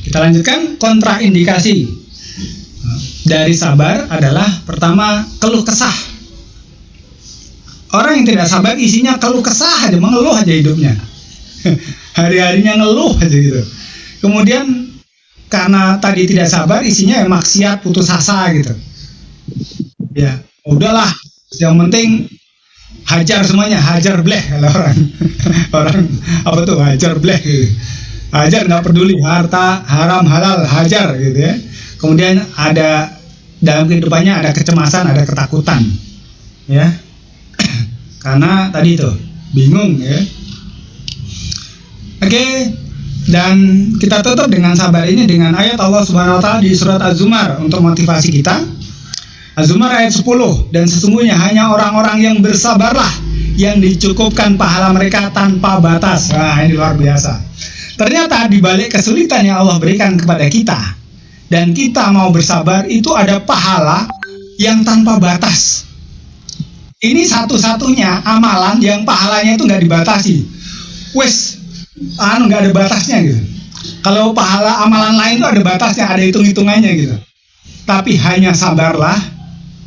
Kita lanjutkan kontraindikasi dari sabar adalah pertama keluh kesah Orang yang tidak sabar isinya keluh kesah aja, mengeluh aja hidupnya. Hari-harinya ngeluh aja gitu. Kemudian karena tadi tidak sabar isinya ya maksiat putus asa gitu. Ya, udahlah. Yang penting hajar semuanya, hajar bleh kalau orang. orang apa tuh hajar bleh gitu. Hajar nggak peduli harta haram halal hajar gitu ya. Kemudian ada dalam kehidupannya ada kecemasan, ada ketakutan. Ya, karena tadi itu bingung ya oke dan kita tutup dengan sabar ini dengan ayat Allah Subhanahu wa taala di surat Az-Zumar untuk motivasi kita. Az-Zumar ayat 10 dan sesungguhnya hanya orang-orang yang bersabarlah yang dicukupkan pahala mereka tanpa batas. Nah ini luar biasa. Ternyata di balik kesulitan yang Allah berikan kepada kita dan kita mau bersabar itu ada pahala yang tanpa batas. Ini satu-satunya amalan yang pahalanya itu nggak dibatasi. Wes, anu nggak ada batasnya gitu. Kalau pahala amalan lain itu ada batasnya, ada hitung-hitungannya gitu. Tapi hanya sabarlah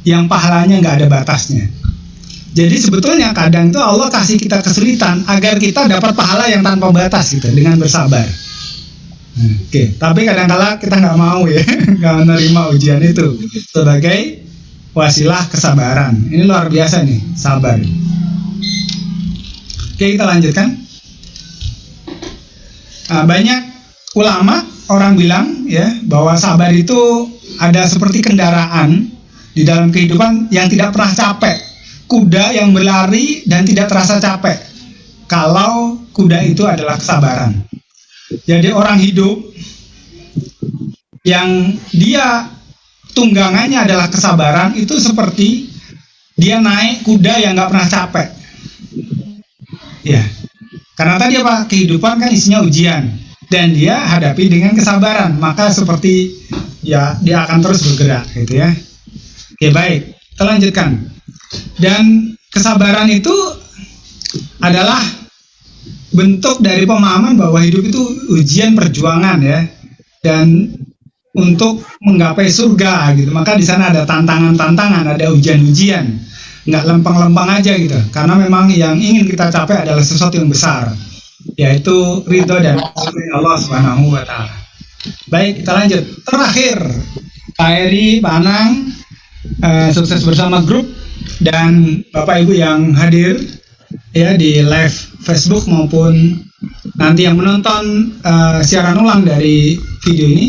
yang pahalanya nggak ada batasnya. Jadi sebetulnya kadang itu Allah kasih kita kesulitan agar kita dapat pahala yang tanpa batas gitu dengan bersabar. Oke, okay. tapi kadang-kala kita nggak mau ya, nggak menerima ujian itu sebagai wasilah kesabaran. Ini luar biasa nih, sabar. Oke, kita lanjutkan. Nah, banyak ulama orang bilang ya bahwa sabar itu ada seperti kendaraan di dalam kehidupan yang tidak pernah capek. Kuda yang berlari dan tidak terasa capek. Kalau kuda itu adalah kesabaran. Jadi orang hidup yang dia tunggangannya adalah kesabaran itu seperti dia naik kuda yang nggak pernah capek ya karena tadi apa? Kehidupan kan isinya ujian. Dan dia hadapi dengan kesabaran. Maka seperti ya dia akan terus bergerak gitu ya. Oke baik. Kita lanjutkan. Dan kesabaran itu adalah bentuk dari pemahaman bahwa hidup itu ujian perjuangan ya. Dan untuk menggapai surga gitu. Maka di sana ada tantangan-tantangan ada ujian-ujian nggak lempeng-lempeng aja gitu karena memang yang ingin kita capai adalah sesuatu yang besar yaitu ridho dan Allah Subhanahu wa taala. Baik, kita lanjut. Terakhir, Pak Eri, Pak Anang, eh, sukses bersama grup dan Bapak Ibu yang hadir ya di live Facebook maupun nanti yang menonton eh, siaran ulang dari video ini.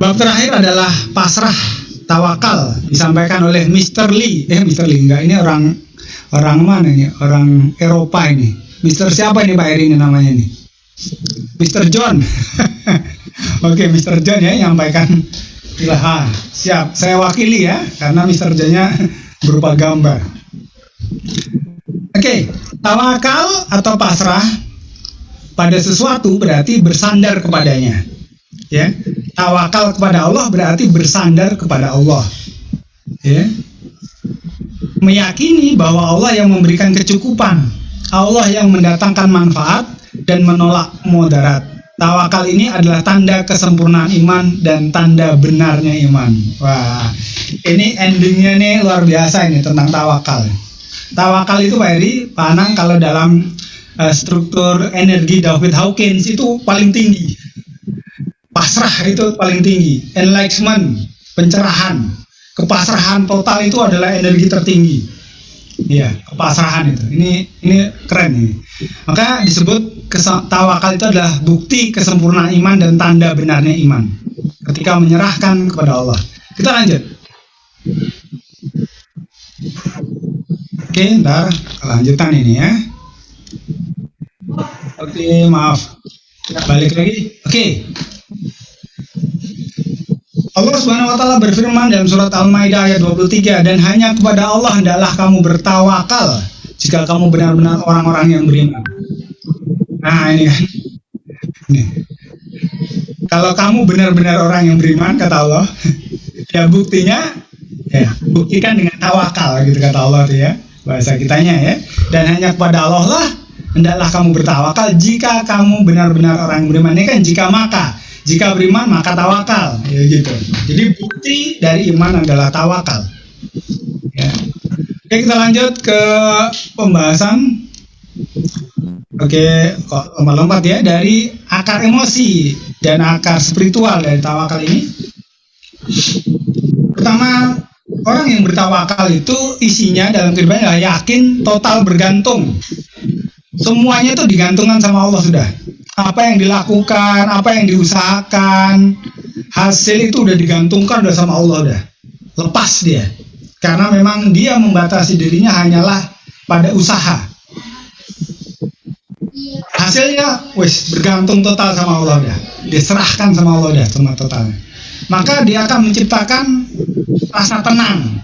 Bab terakhir adalah pasrah tawakal disampaikan oleh Mr. Lee. Eh Mr. Lee enggak ini orang orang mana ini? Orang Eropa ini. Mr. siapa ini Pak Eri ini namanya ini? Mr. John. Oke, Mr. John ya yang nyampaikan ilaha. Siap, saya wakili ya karena Mr. John-nya berupa gambar. Oke, tawakal atau pasrah pada sesuatu berarti bersandar kepadanya. Ya, tawakal kepada Allah berarti bersandar kepada Allah. Ya, meyakini bahwa Allah yang memberikan kecukupan, Allah yang mendatangkan manfaat dan menolak mudarat. Tawakal ini adalah tanda kesempurnaan iman dan tanda benarnya iman. Wah, ini endingnya nih luar biasa ini tentang tawakal. Tawakal itu Pak Eri, Pak kalau dalam uh, struktur energi David Hawkins itu paling tinggi. Pasrah itu paling tinggi. Enlightenment, pencerahan, kepasrahan total itu adalah energi tertinggi. Iya, kepasrahan itu. Ini ini keren ini. Maka disebut tawakal itu adalah bukti kesempurnaan iman dan tanda benarnya iman. Ketika menyerahkan kepada Allah. Kita lanjut. Oke, ntar kelanjutan ini ya. Oke, maaf. Balik lagi. Oke. Allah Subhanahu wa taala berfirman dalam surat Al-Maidah ayat 23 dan hanya kepada Allah hendaklah kamu bertawakal jika kamu benar-benar orang-orang yang beriman. Nah, ini kan. Ini. Kalau kamu benar-benar orang yang beriman kata Allah, ya buktinya ya buktikan dengan tawakal gitu kata Allah tuh ya. Bahasa kitanya ya. Dan hanya kepada Allah lah hendaklah kamu bertawakal jika kamu benar-benar orang yang beriman. Ini kan jika maka jika beriman maka tawakal, ya gitu. Jadi bukti dari iman adalah tawakal. Ya. Oke kita lanjut ke pembahasan. Oke, kok lompat-lompat ya dari akar emosi dan akar spiritual dari tawakal ini. Pertama, orang yang bertawakal itu isinya dalam kehidupannya yakin, total bergantung. Semuanya itu digantungkan sama Allah sudah apa yang dilakukan, apa yang diusahakan, hasil itu udah digantungkan udah sama Allah udah. Lepas dia. Karena memang dia membatasi dirinya hanyalah pada usaha. Hasilnya wis bergantung total sama Allah udah. Dia serahkan sama Allah udah semua totalnya. Maka dia akan menciptakan rasa tenang.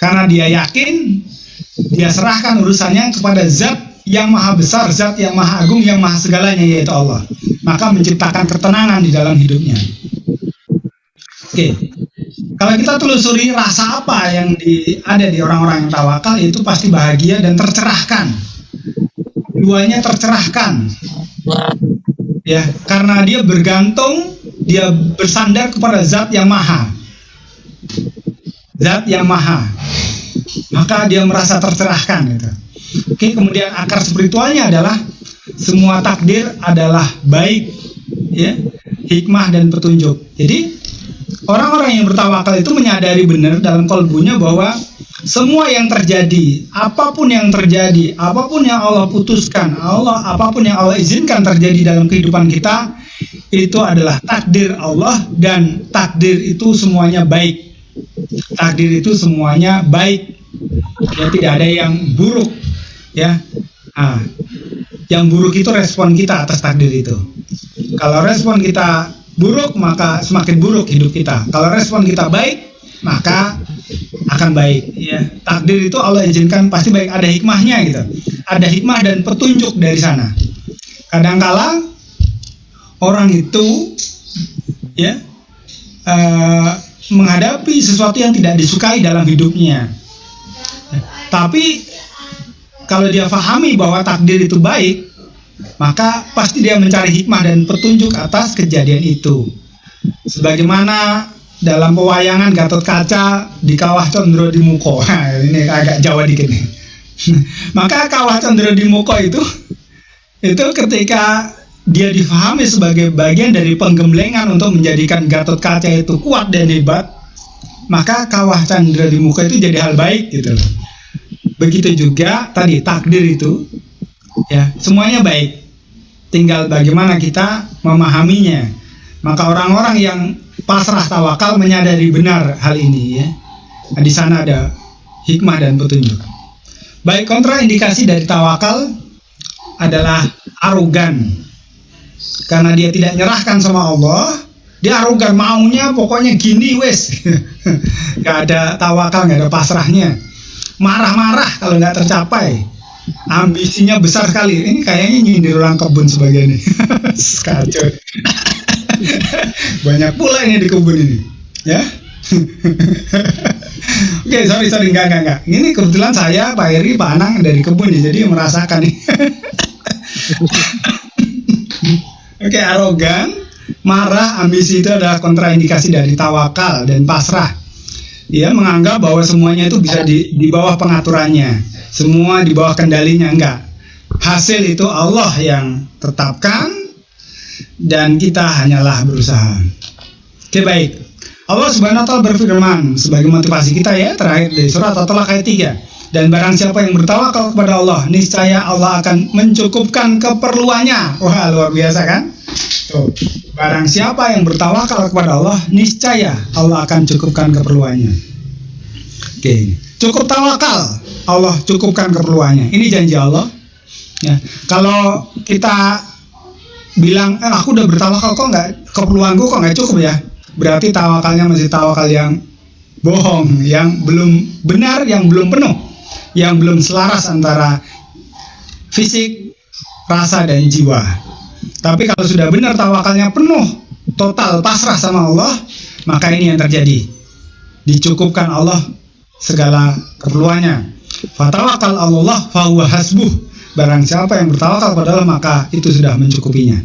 Karena dia yakin dia serahkan urusannya kepada zat yang maha besar, zat yang maha agung, yang maha segalanya yaitu Allah. Maka menciptakan ketenangan di dalam hidupnya. Oke, kalau kita telusuri rasa apa yang di, ada di orang-orang yang tawakal itu pasti bahagia dan tercerahkan. Duanya tercerahkan. Ya, karena dia bergantung, dia bersandar kepada zat yang maha. Zat yang maha. Maka dia merasa tercerahkan gitu. Oke, kemudian akar spiritualnya adalah semua takdir adalah baik, ya, hikmah dan petunjuk. Jadi orang-orang yang bertawakal itu menyadari benar dalam kolbunya bahwa semua yang terjadi, apa pun yang terjadi, apa pun yang Allah putuskan, Allah apa pun yang Allah izinkan terjadi dalam kehidupan kita, itu adalah takdir Allah dan takdir itu semuanya baik. Takdir itu semuanya baik. Ya tidak ada yang buruk ya. Ah yang buruk itu respon kita atas takdir itu. Kalau respon kita buruk maka semakin buruk hidup kita. Kalau respon kita baik maka akan baik. Ya. Takdir itu Allah izinkan pasti baik. Ada hikmahnya gitu. Ada hikmah dan petunjuk dari sana. Kadangkala orang itu ya uh, menghadapi sesuatu yang tidak disukai dalam hidupnya. Tapi kalau dia fahami bahwa takdir itu baik, maka pasti dia mencari hikmah dan petunjuk atas kejadian itu. Sebagaimana dalam pewayangan Gatot Kaca di Kawah Condro di Muko. Nah, ini agak Jawa dikit nih. maka Kawah Condro di Muko itu itu ketika dia difahami sebagai bagian dari penggemblengan untuk menjadikan Gatot Kaca itu kuat dan hebat, maka Kawah Chandra di Muka itu jadi hal baik gitu. Begitu juga tadi takdir itu ya semuanya baik. Tinggal bagaimana kita memahaminya. Maka orang-orang yang pasrah tawakal menyadari benar hal ini ya. Nah, di sana ada hikmah dan petunjuk. Baik kontraindikasi dari tawakal adalah arogan. Karena dia tidak nyerahkan sama Allah, dia arogan maunya pokoknya gini wes. gak ada tawakal, gak ada pasrahnya marah-marah kalau nggak tercapai. Ambisinya besar sekali. Ini kayaknya nyindir orang kebun sebagian ini. Kacau banyak pula ini di kebun ini ya. Oke, okay, sorry, sorry, enggak, enggak, enggak. Ini kebetulan saya, Pak Eri, Pak Anang dari kebun ya, jadi merasakan nih. Oke, okay, arogan, marah, ambisi itu adalah kontraindikasi dari tawakal dan pasrah dia menganggap bahwa semuanya itu bisa di, di bawah pengaturannya. Semua di bawah kendalinya enggak. Hasil itu Allah yang tetapkan dan kita hanyalah berusaha. Oke baik. Allah subhanahu wa ta'ala berfirman sebagai motivasi kita ya terakhir dari surat At-Talaq ayat 3 dan barang siapa yang bertawakal kepada Allah niscaya Allah akan mencukupkan keperluannya wah luar biasa kan Tuh. Barang siapa yang bertawakal kepada Allah, niscaya Allah akan cukupkan keperluannya. Oke, cukup tawakal, Allah cukupkan keperluannya. Ini janji Allah. Ya, kalau kita bilang, eh, aku udah bertawakal kok nggak keperluanku kok nggak cukup ya, berarti tawakalnya masih tawakal yang bohong, yang belum benar, yang belum penuh, yang belum selaras antara fisik, rasa dan jiwa. Tapi kalau sudah benar tawakalnya penuh, total pasrah sama Allah, maka ini yang terjadi. Dicukupkan Allah segala keperluannya. Fatawakal Allah fahuwa hasbuh. Barang siapa yang bertawakal kepada Allah maka itu sudah mencukupinya.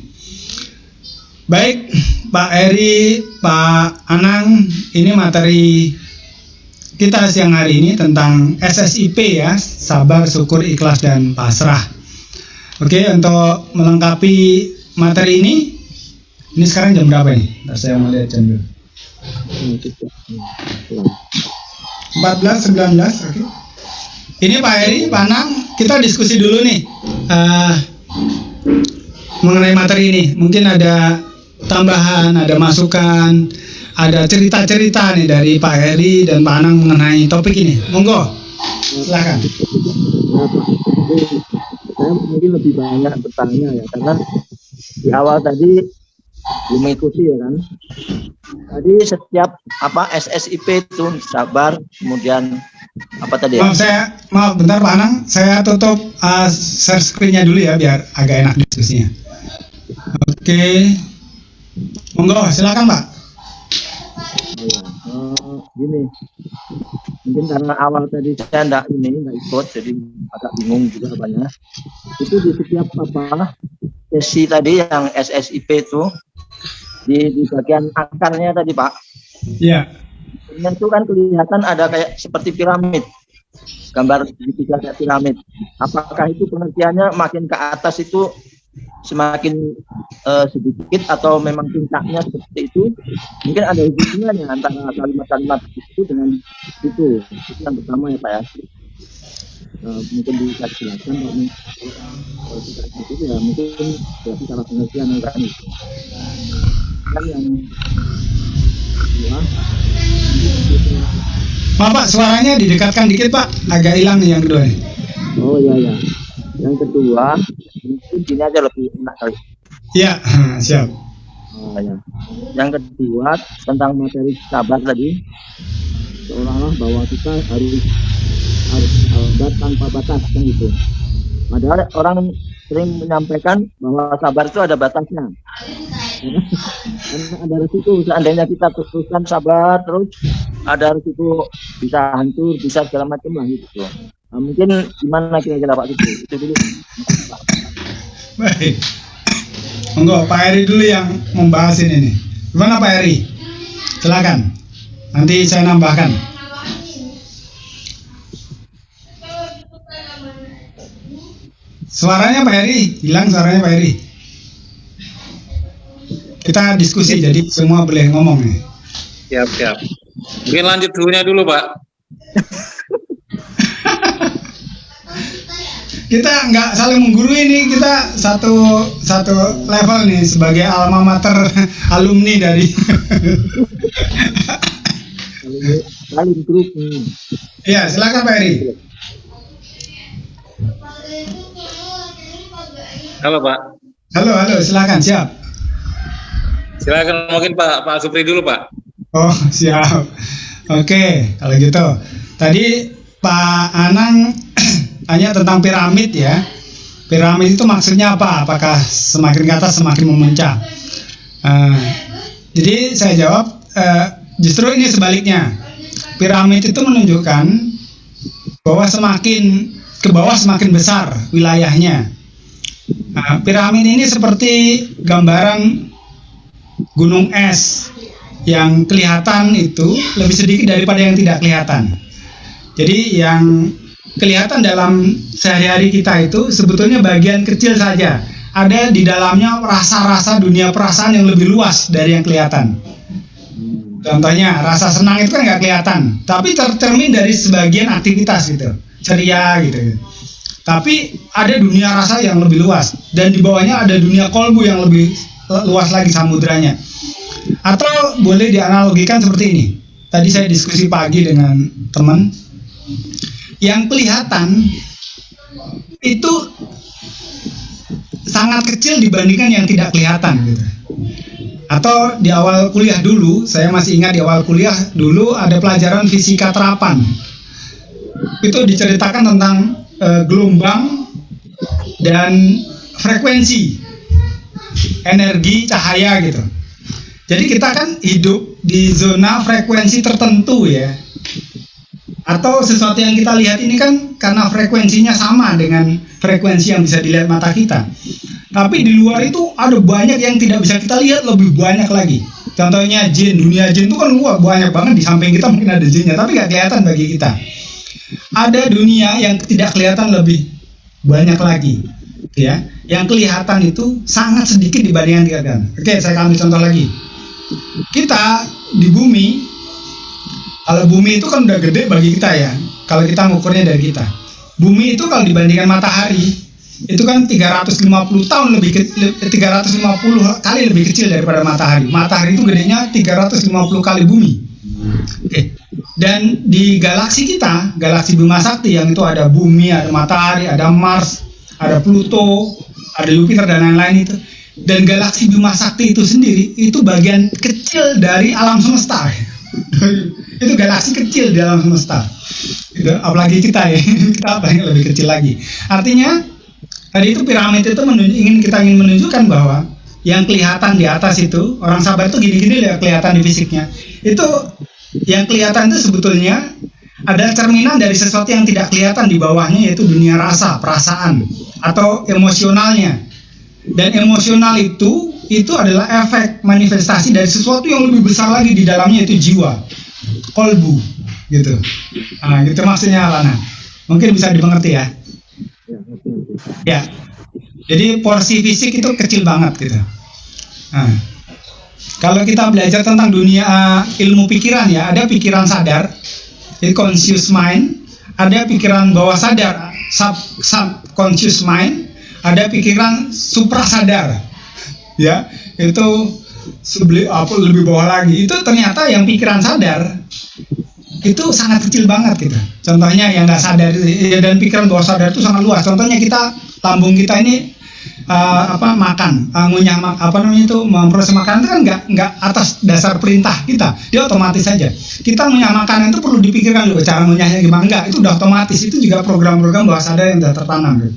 Baik, Pak Eri, Pak Anang, ini materi kita siang hari ini tentang SSIP ya, sabar, syukur, ikhlas, dan pasrah. Oke, untuk melengkapi materi ini ini sekarang jam berapa nih? Nah, saya mau lihat jam dulu. 14, 19, oke. Okay. Ini Pak Heri, Pak Nang, kita diskusi dulu nih uh, mengenai materi ini. Mungkin ada tambahan, ada masukan, ada cerita-cerita nih dari Pak Heri dan Pak Anang mengenai topik ini. Monggo, silakan. Saya mungkin lebih banyak bertanya ya, karena di awal tadi belum mengikuti ya kan tadi setiap apa SSIP itu sabar kemudian apa tadi ya? Maaf saya maaf bentar Pak Anang saya tutup uh, share screennya dulu ya biar agak enak diskusinya oke okay. monggo silakan Pak uh, gini mungkin karena awal tadi saya enggak ini enggak ikut jadi agak bingung juga banyak itu di setiap apa sesi tadi yang SSIP itu di, di bagian akarnya tadi Pak. Iya. Yeah. Itu kan kelihatan ada kayak seperti piramid. Gambar kayak piramid. Apakah itu pengertiannya makin ke atas itu semakin uh, sedikit atau memang puncaknya seperti itu? Mungkin ada hubungannya antara kalimat-kalimat itu dengan itu. Itu yang pertama ya Pak ya. Uh, mungkin bisa jelaskan kalau kalau tidak itu ya mungkin berarti salah pengertian kan itu kan yang kedua Maaf Pak, suaranya didekatkan dikit Pak, agak hilang nih yang kedua. Oh iya ya. Yang kedua, mungkin ini aja lebih enak kali. Iya, siap. Ya. Yang kedua tentang materi sabar tadi, seolah-olah bahwa kita harus harus sabar tanpa batas kan gitu. Padahal orang sering menyampaikan bahwa sabar itu ada batasnya. Karena ada resiko seandainya kita teruskan sabar terus ada resiko bisa hancur bisa segala macam lah gitu nah, mungkin gimana kira-kira Pak Suci itu dulu Baik. Monggo Pak Eri dulu yang membahas ini nih. Gimana Pak Eri? Silakan. Nanti saya nambahkan. Suaranya Pak Eri, hilang suaranya Pak Eri. Kita diskusi jadi semua boleh ngomong nih. Siap, siap. Mungkin lanjut dulunya dulu, Pak. kita nggak saling menggurui nih kita satu satu level nih sebagai alma mater alumni dari saling grup nih. ya silakan Pak Eri Halo, Pak. halo halo silakan siap Silakan mungkin Pak Pak Supri dulu, Pak. oh siap oke kalau gitu tadi Pak Anang tanya tentang piramid ya. Piramid itu maksudnya apa? Apakah semakin ke atas semakin memuncak? Eh, jadi saya jawab eh, justru ini sebaliknya. Piramid itu menunjukkan bahwa semakin ke bawah semakin besar wilayahnya. Nah, piramid ini seperti gambaran gunung es yang kelihatan itu lebih sedikit daripada yang tidak kelihatan. Jadi yang kelihatan dalam sehari-hari kita itu sebetulnya bagian kecil saja. Ada di dalamnya rasa-rasa dunia perasaan yang lebih luas dari yang kelihatan. Contohnya rasa senang itu kan nggak kelihatan, tapi tercermin dari sebagian aktivitas gitu, ceria gitu. Tapi ada dunia rasa yang lebih luas dan di bawahnya ada dunia kolbu yang lebih luas lagi samudranya. Atau boleh dianalogikan seperti ini. Tadi saya diskusi pagi dengan teman yang kelihatan itu sangat kecil dibandingkan yang tidak kelihatan gitu. Atau di awal kuliah dulu, saya masih ingat di awal kuliah dulu ada pelajaran fisika terapan. Itu diceritakan tentang eh, gelombang dan frekuensi energi cahaya gitu. Jadi kita kan hidup di zona frekuensi tertentu ya atau sesuatu yang kita lihat ini kan karena frekuensinya sama dengan frekuensi yang bisa dilihat mata kita. Tapi di luar itu ada banyak yang tidak bisa kita lihat lebih banyak lagi. Contohnya jin, dunia jin itu kan luar banyak banget di samping kita mungkin ada jinnya, tapi nggak kelihatan bagi kita. Ada dunia yang tidak kelihatan lebih banyak lagi, ya. Yang kelihatan itu sangat sedikit dibandingkan kelihatan. Oke, saya ambil contoh lagi. Kita di bumi kalau bumi itu kan udah gede bagi kita ya. Kalau kita mengukurnya dari kita. Bumi itu kalau dibandingkan matahari itu kan 350 tahun lebih ke, 350 kali lebih kecil daripada matahari. Matahari itu gedenya 350 kali bumi. Oke. Dan di galaksi kita, galaksi Bima Sakti yang itu ada bumi, ada matahari, ada Mars, ada Pluto, ada Jupiter dan lain-lain itu. Dan galaksi Bima Sakti itu sendiri itu bagian kecil dari alam semesta. itu galaksi kecil di alam semesta. Itu apalagi kita ya. Kita paling lebih kecil lagi. Artinya tadi itu piramid itu ingin kita ingin menunjukkan bahwa yang kelihatan di atas itu orang sabar itu gini-gini ya kelihatan di fisiknya. Itu yang kelihatan itu sebetulnya ada cerminan dari sesuatu yang tidak kelihatan di bawahnya yaitu dunia rasa perasaan atau emosionalnya. Dan emosional itu itu adalah efek manifestasi dari sesuatu yang lebih besar lagi di dalamnya itu jiwa. Kolbu gitu. Nah gitu maksudnya Lana. Mungkin bisa dimengerti ya? Ya, jadi porsi fisik itu kecil banget gitu. Nah, kalau kita belajar tentang dunia uh, ilmu pikiran ya ada pikiran sadar jadi conscious mind ada pikiran bawah sadar sub subconscious mind ada pikiran supra sadar ya itu sebeli apa lebih bawah lagi. Itu ternyata yang pikiran sadar itu sangat kecil banget gitu contohnya yang nggak sadar ya, dan pikiran bawah sadar itu sangat luas. Contohnya kita lambung kita ini uh, apa makan, uh, apa namanya itu memproses makanan itu kan nggak nggak atas dasar perintah kita, dia otomatis saja. Kita ngunyah makanan itu perlu dipikirkan dulu cara ngunyahnya gimana enggak, itu udah otomatis itu juga program-program bawah sadar yang sudah tertanam. Gitu.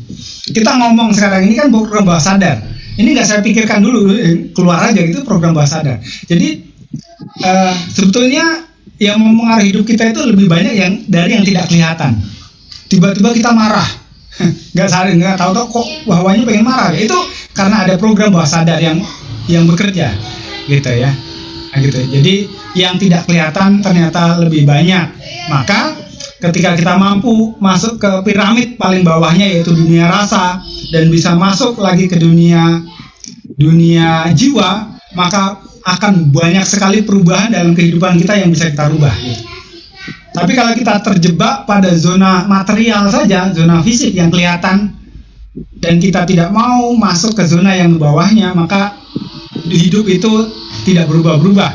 Kita ngomong sekarang ini kan program bawah sadar. Ini nggak saya pikirkan dulu eh, keluar aja gitu program bawah sadar. Jadi uh, sebetulnya yang mempengaruhi hidup kita itu lebih banyak yang dari yang tidak kelihatan. Tiba-tiba kita marah, nggak sadar nggak tahu tahu kok bawahnya pengen marah. Itu karena ada program bawah sadar yang yang bekerja gitu ya. Nah, gitu. Jadi yang tidak kelihatan ternyata lebih banyak. Maka ketika kita mampu masuk ke piramid paling bawahnya yaitu dunia rasa dan bisa masuk lagi ke dunia dunia jiwa maka akan banyak sekali perubahan dalam kehidupan kita yang bisa kita rubah gitu. Tapi kalau kita terjebak pada zona material saja, zona fisik yang kelihatan, dan kita tidak mau masuk ke zona yang bawahnya, maka hidup itu tidak berubah-berubah.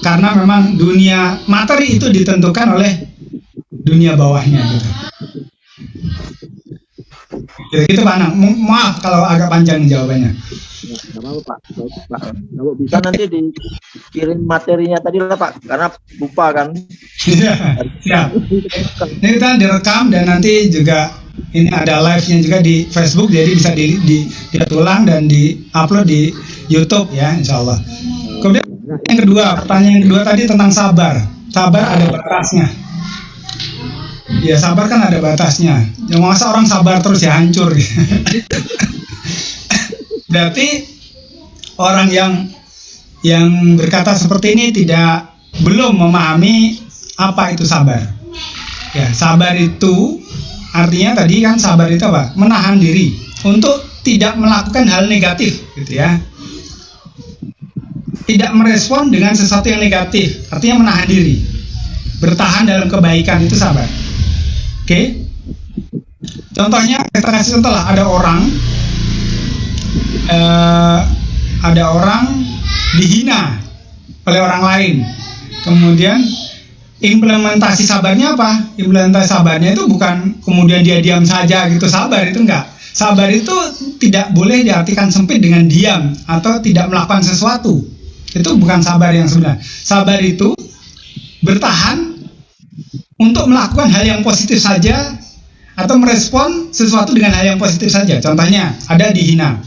Karena memang dunia materi itu ditentukan oleh dunia bawahnya. Gitu. Gitu, gitu Pak Anang. Maaf kalau agak panjang jawabannya. Nggak apa Pak. Pak. Kalau bisa nanti dikirim materinya tadi lah Pak, karena lupa kan. Iya, siap. Ini kita direkam dan nanti juga ini ada live-nya juga di Facebook, jadi bisa di, di, di ulang dan di upload di YouTube ya, Insya Allah. Kemudian yang kedua, pertanyaan yang kedua tadi tentang sabar. Sabar ada batasnya. Ya sabar kan ada batasnya. Yang masa orang sabar terus ya hancur. Berarti orang yang yang berkata seperti ini tidak belum memahami apa itu sabar. Ya, sabar itu artinya tadi kan sabar itu apa? Menahan diri untuk tidak melakukan hal negatif, gitu ya. Tidak merespon dengan sesuatu yang negatif, artinya menahan diri. Bertahan dalam kebaikan itu sabar. Oke? Contohnya kita kasih contoh lah, ada orang uh, ada orang dihina oleh orang lain. Kemudian implementasi sabarnya apa? Implementasi sabarnya itu bukan kemudian dia diam saja gitu sabar itu enggak. Sabar itu tidak boleh diartikan sempit dengan diam atau tidak melakukan sesuatu. Itu bukan sabar yang sebenarnya. Sabar itu bertahan untuk melakukan hal yang positif saja atau merespon sesuatu dengan hal yang positif saja. Contohnya ada dihina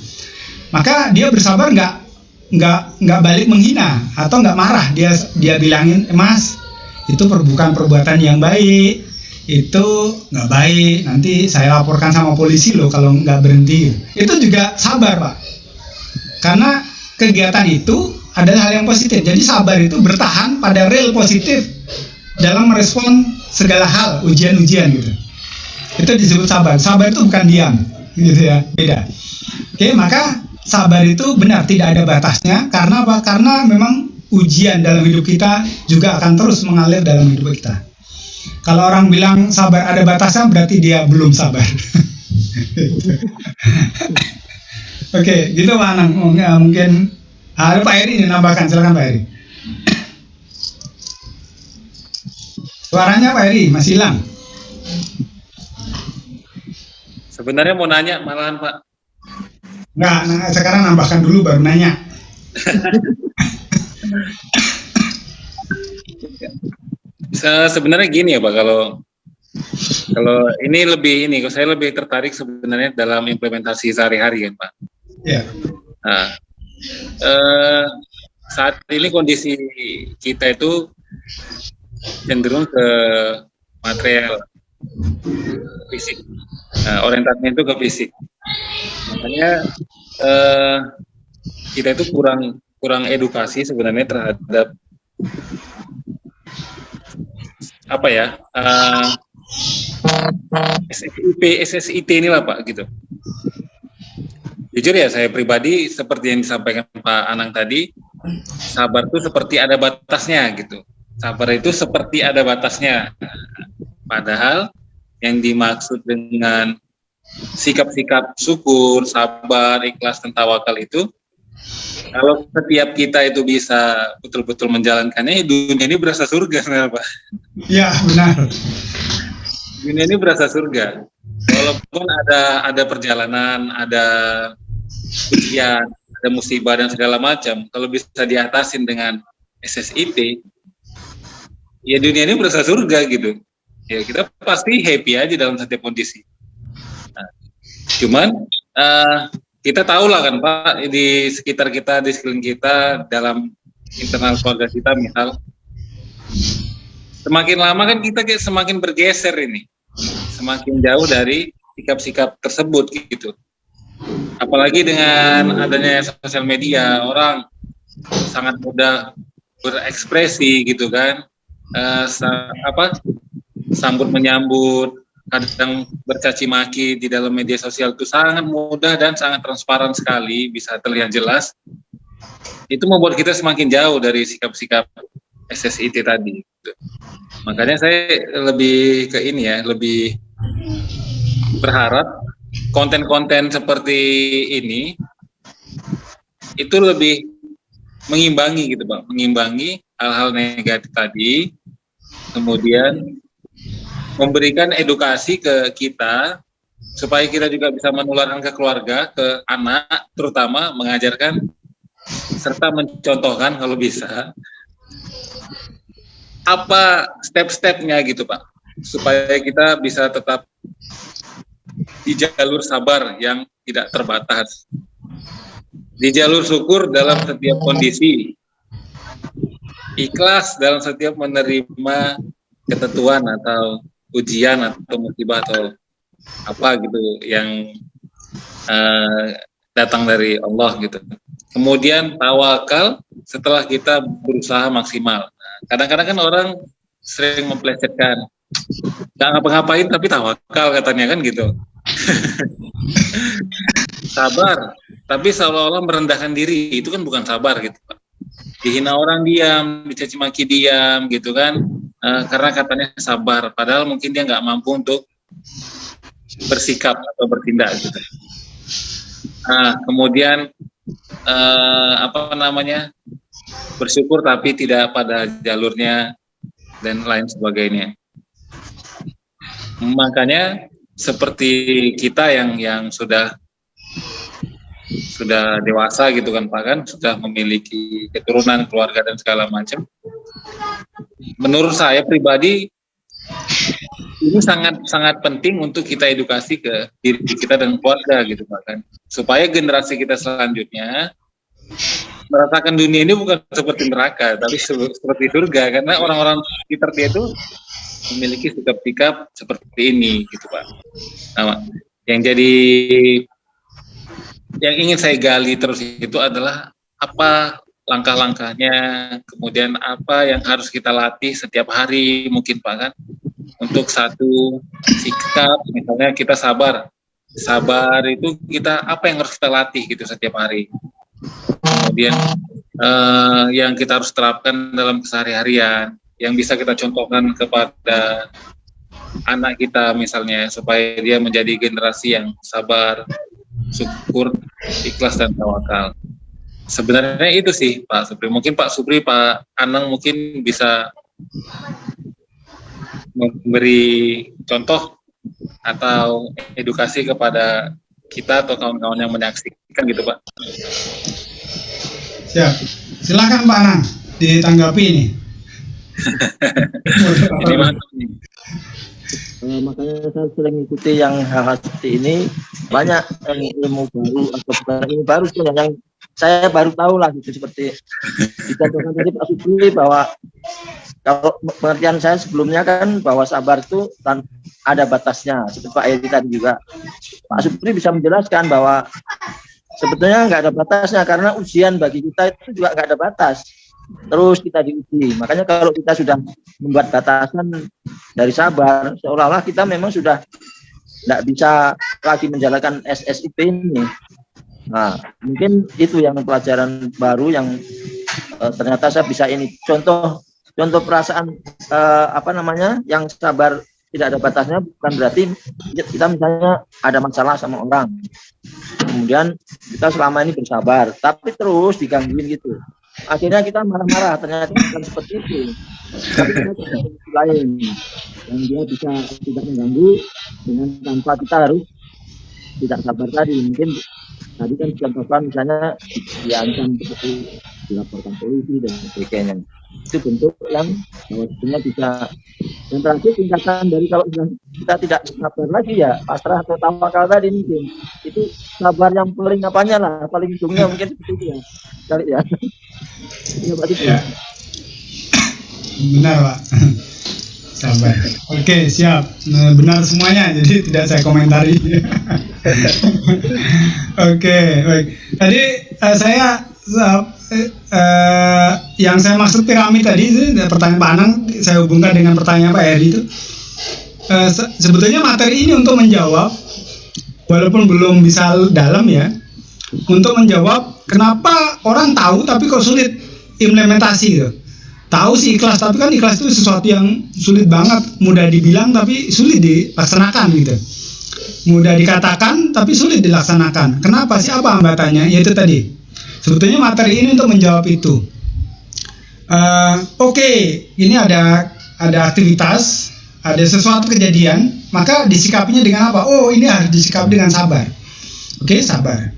maka dia bersabar nggak nggak nggak balik menghina atau nggak marah. Dia dia bilangin mas itu bukan perbuatan yang baik. Itu nggak baik. Nanti saya laporkan sama polisi loh kalau nggak berhenti. Itu juga sabar pak. Karena kegiatan itu adalah hal yang positif. Jadi sabar itu bertahan pada real positif dalam merespon segala hal ujian-ujian gitu. Itu disebut sabar. Sabar itu bukan diam gitu ya. Beda. Oke maka sabar itu benar tidak ada batasnya karena apa? Karena memang ujian dalam hidup kita juga akan terus mengalir dalam hidup kita. Kalau orang bilang sabar ada batasnya berarti dia belum sabar. Oke, okay, gitu Pak Anang. Mungkin ada Pak Eri nambahkan, silakan Pak Eri. Suaranya Pak Eri masih hilang. Sebenarnya mau nanya malahan Pak. Enggak, nah, sekarang nambahkan dulu baru nanya. sebenarnya gini ya Pak, kalau kalau ini lebih ini, saya lebih tertarik sebenarnya dalam implementasi sehari-hari kan Pak. Iya. Yeah. Nah, eh, saat ini kondisi kita itu cenderung ke material fisik, nah, orientasinya itu ke fisik makanya uh, kita itu kurang kurang edukasi sebenarnya terhadap apa ya uh, eh, SSIP SSIT inilah Pak gitu. Jujur ya saya pribadi seperti yang disampaikan Pak Anang tadi, sabar itu seperti ada batasnya gitu. Sabar itu seperti ada batasnya. Padahal yang dimaksud dengan sikap-sikap syukur, sabar, ikhlas, dan tawakal itu kalau setiap kita itu bisa betul-betul menjalankannya, dunia ini berasa surga, sebenarnya Pak. Iya, benar. Dunia ini berasa surga. Walaupun ada ada perjalanan, ada ujian, ada musibah dan segala macam, kalau bisa diatasin dengan SSIP, ya dunia ini berasa surga gitu. Ya kita pasti happy aja dalam setiap kondisi. Cuman uh, kita tahu lah kan Pak di sekitar kita, di sekeliling kita, dalam internal keluarga kita misal, semakin lama kan kita kayak semakin bergeser ini, semakin jauh dari sikap-sikap tersebut gitu. Apalagi dengan adanya sosial media orang sangat mudah berekspresi gitu kan. Uh, apa sambut menyambut kadang bercaci maki di dalam media sosial itu sangat mudah dan sangat transparan sekali bisa terlihat jelas itu membuat kita semakin jauh dari sikap-sikap SSIT tadi gitu. makanya saya lebih ke ini ya lebih berharap konten-konten seperti ini itu lebih mengimbangi gitu bang, mengimbangi hal-hal negatif tadi, kemudian memberikan edukasi ke kita supaya kita juga bisa menularkan ke keluarga, ke anak, terutama mengajarkan serta mencontohkan kalau bisa apa step-stepnya gitu pak, supaya kita bisa tetap di jalur sabar yang tidak terbatas. Di jalur syukur dalam setiap kondisi. Ikhlas dalam setiap menerima ketentuan atau ujian atau musibah atau apa gitu yang uh, datang dari Allah gitu. Kemudian tawakal setelah kita berusaha maksimal. Nah, kadang-kadang kan orang sering memplesetkan nggak ngapa-ngapain tapi tawakal katanya kan gitu sabar tapi seolah-olah merendahkan diri itu kan bukan sabar gitu dihina orang diam dicaci maki diam gitu kan uh, karena katanya sabar. Padahal mungkin dia nggak mampu untuk bersikap atau bertindak gitu. Nah kemudian uh, apa namanya bersyukur tapi tidak pada jalurnya dan lain sebagainya. Makanya seperti kita yang yang sudah sudah dewasa gitu kan Pak kan? Sudah memiliki keturunan keluarga dan segala macam. Menurut saya pribadi ini sangat sangat penting untuk kita edukasi ke diri kita dan keluarga gitu Pak kan? Supaya generasi kita selanjutnya merasakan dunia ini bukan seperti neraka tapi seperti surga. Karena orang-orang sekitar dia itu memiliki sikap-sikap seperti ini gitu Pak. Nah, yang jadi yang ingin saya gali terus itu adalah apa langkah-langkahnya, kemudian apa yang harus kita latih setiap hari mungkin Pak kan untuk satu sikap misalnya kita sabar. Sabar itu kita apa yang harus kita latih gitu setiap hari. Kemudian eh, yang kita harus terapkan dalam keseharian yang bisa kita contohkan kepada anak kita misalnya supaya dia menjadi generasi yang sabar, syukur, ikhlas dan tawakal. Sebenarnya itu sih Pak Supri. Mungkin Pak Supri, Pak Anang mungkin bisa memberi contoh atau edukasi kepada kita atau kawan-kawan yang menyaksikan gitu Pak. Siap. Silakan Pak Anang ditanggapi ini. ini mantap nih. Uh, makanya saya sering ikuti yang hal-hal seperti ini. Banyak yang ilmu baru atau bukan ilmu baru sih yang saya baru tahu lah gitu seperti dikatakan tadi Pak Supri bahwa kalau pengertian saya sebelumnya kan bahwa sabar itu ada batasnya seperti Pak Edi tadi juga. Pak Supri bisa menjelaskan bahwa sebetulnya nggak ada batasnya karena ujian bagi kita itu juga nggak ada batas terus kita diuji. Makanya kalau kita sudah membuat batasan dari sabar, seolah-olah kita memang sudah tidak bisa lagi menjalankan SSIP ini. Nah, mungkin itu yang pelajaran baru yang uh, ternyata saya bisa ini. Contoh contoh perasaan uh, apa namanya yang sabar tidak ada batasnya bukan berarti kita misalnya ada masalah sama orang kemudian kita selama ini bersabar tapi terus digangguin gitu akhirnya kita marah-marah ternyata bukan seperti itu. Tapi kita lain yang dia bisa tidak mengganggu dengan tanpa kita harus tidak sabar tadi. Mungkin tadi kan contohkan misalnya diancam seperti dilaporkan polisi dan sebagainya. Itu bentuk yang bahwasanya bisa yang terakhir tingkatan dari kalau kita tidak sabar lagi ya pasrah atau tawakal tadi mungkin. Itu sabar yang paling apanya lah paling ujungnya mungkin seperti itu ya. Kali ya. Ya Pak. Ya. benar Pak. Sabar. Oke siap. Nah, benar semuanya jadi tidak saya komentari. Oke baik. Tadi uh, saya uh, uh, yang saya maksud piramid tadi itu pertanyaan Pak Anang saya hubungkan dengan pertanyaan Pak Eri itu. Uh, se sebetulnya materi ini untuk menjawab walaupun belum bisa dalam ya untuk menjawab kenapa orang tahu tapi kok sulit implementasi gitu. Tahu sih ikhlas tapi kan ikhlas itu sesuatu yang sulit banget. Mudah dibilang tapi sulit dilaksanakan gitu. Mudah dikatakan tapi sulit dilaksanakan. Kenapa sih? Apa hambatannya? Yaitu tadi Sebetulnya materi ini untuk menjawab itu. Uh, Oke, okay, ini ada ada aktivitas, ada sesuatu kejadian, maka disikapinya dengan apa? Oh, ini harus disikapi dengan sabar. Oke, okay, sabar.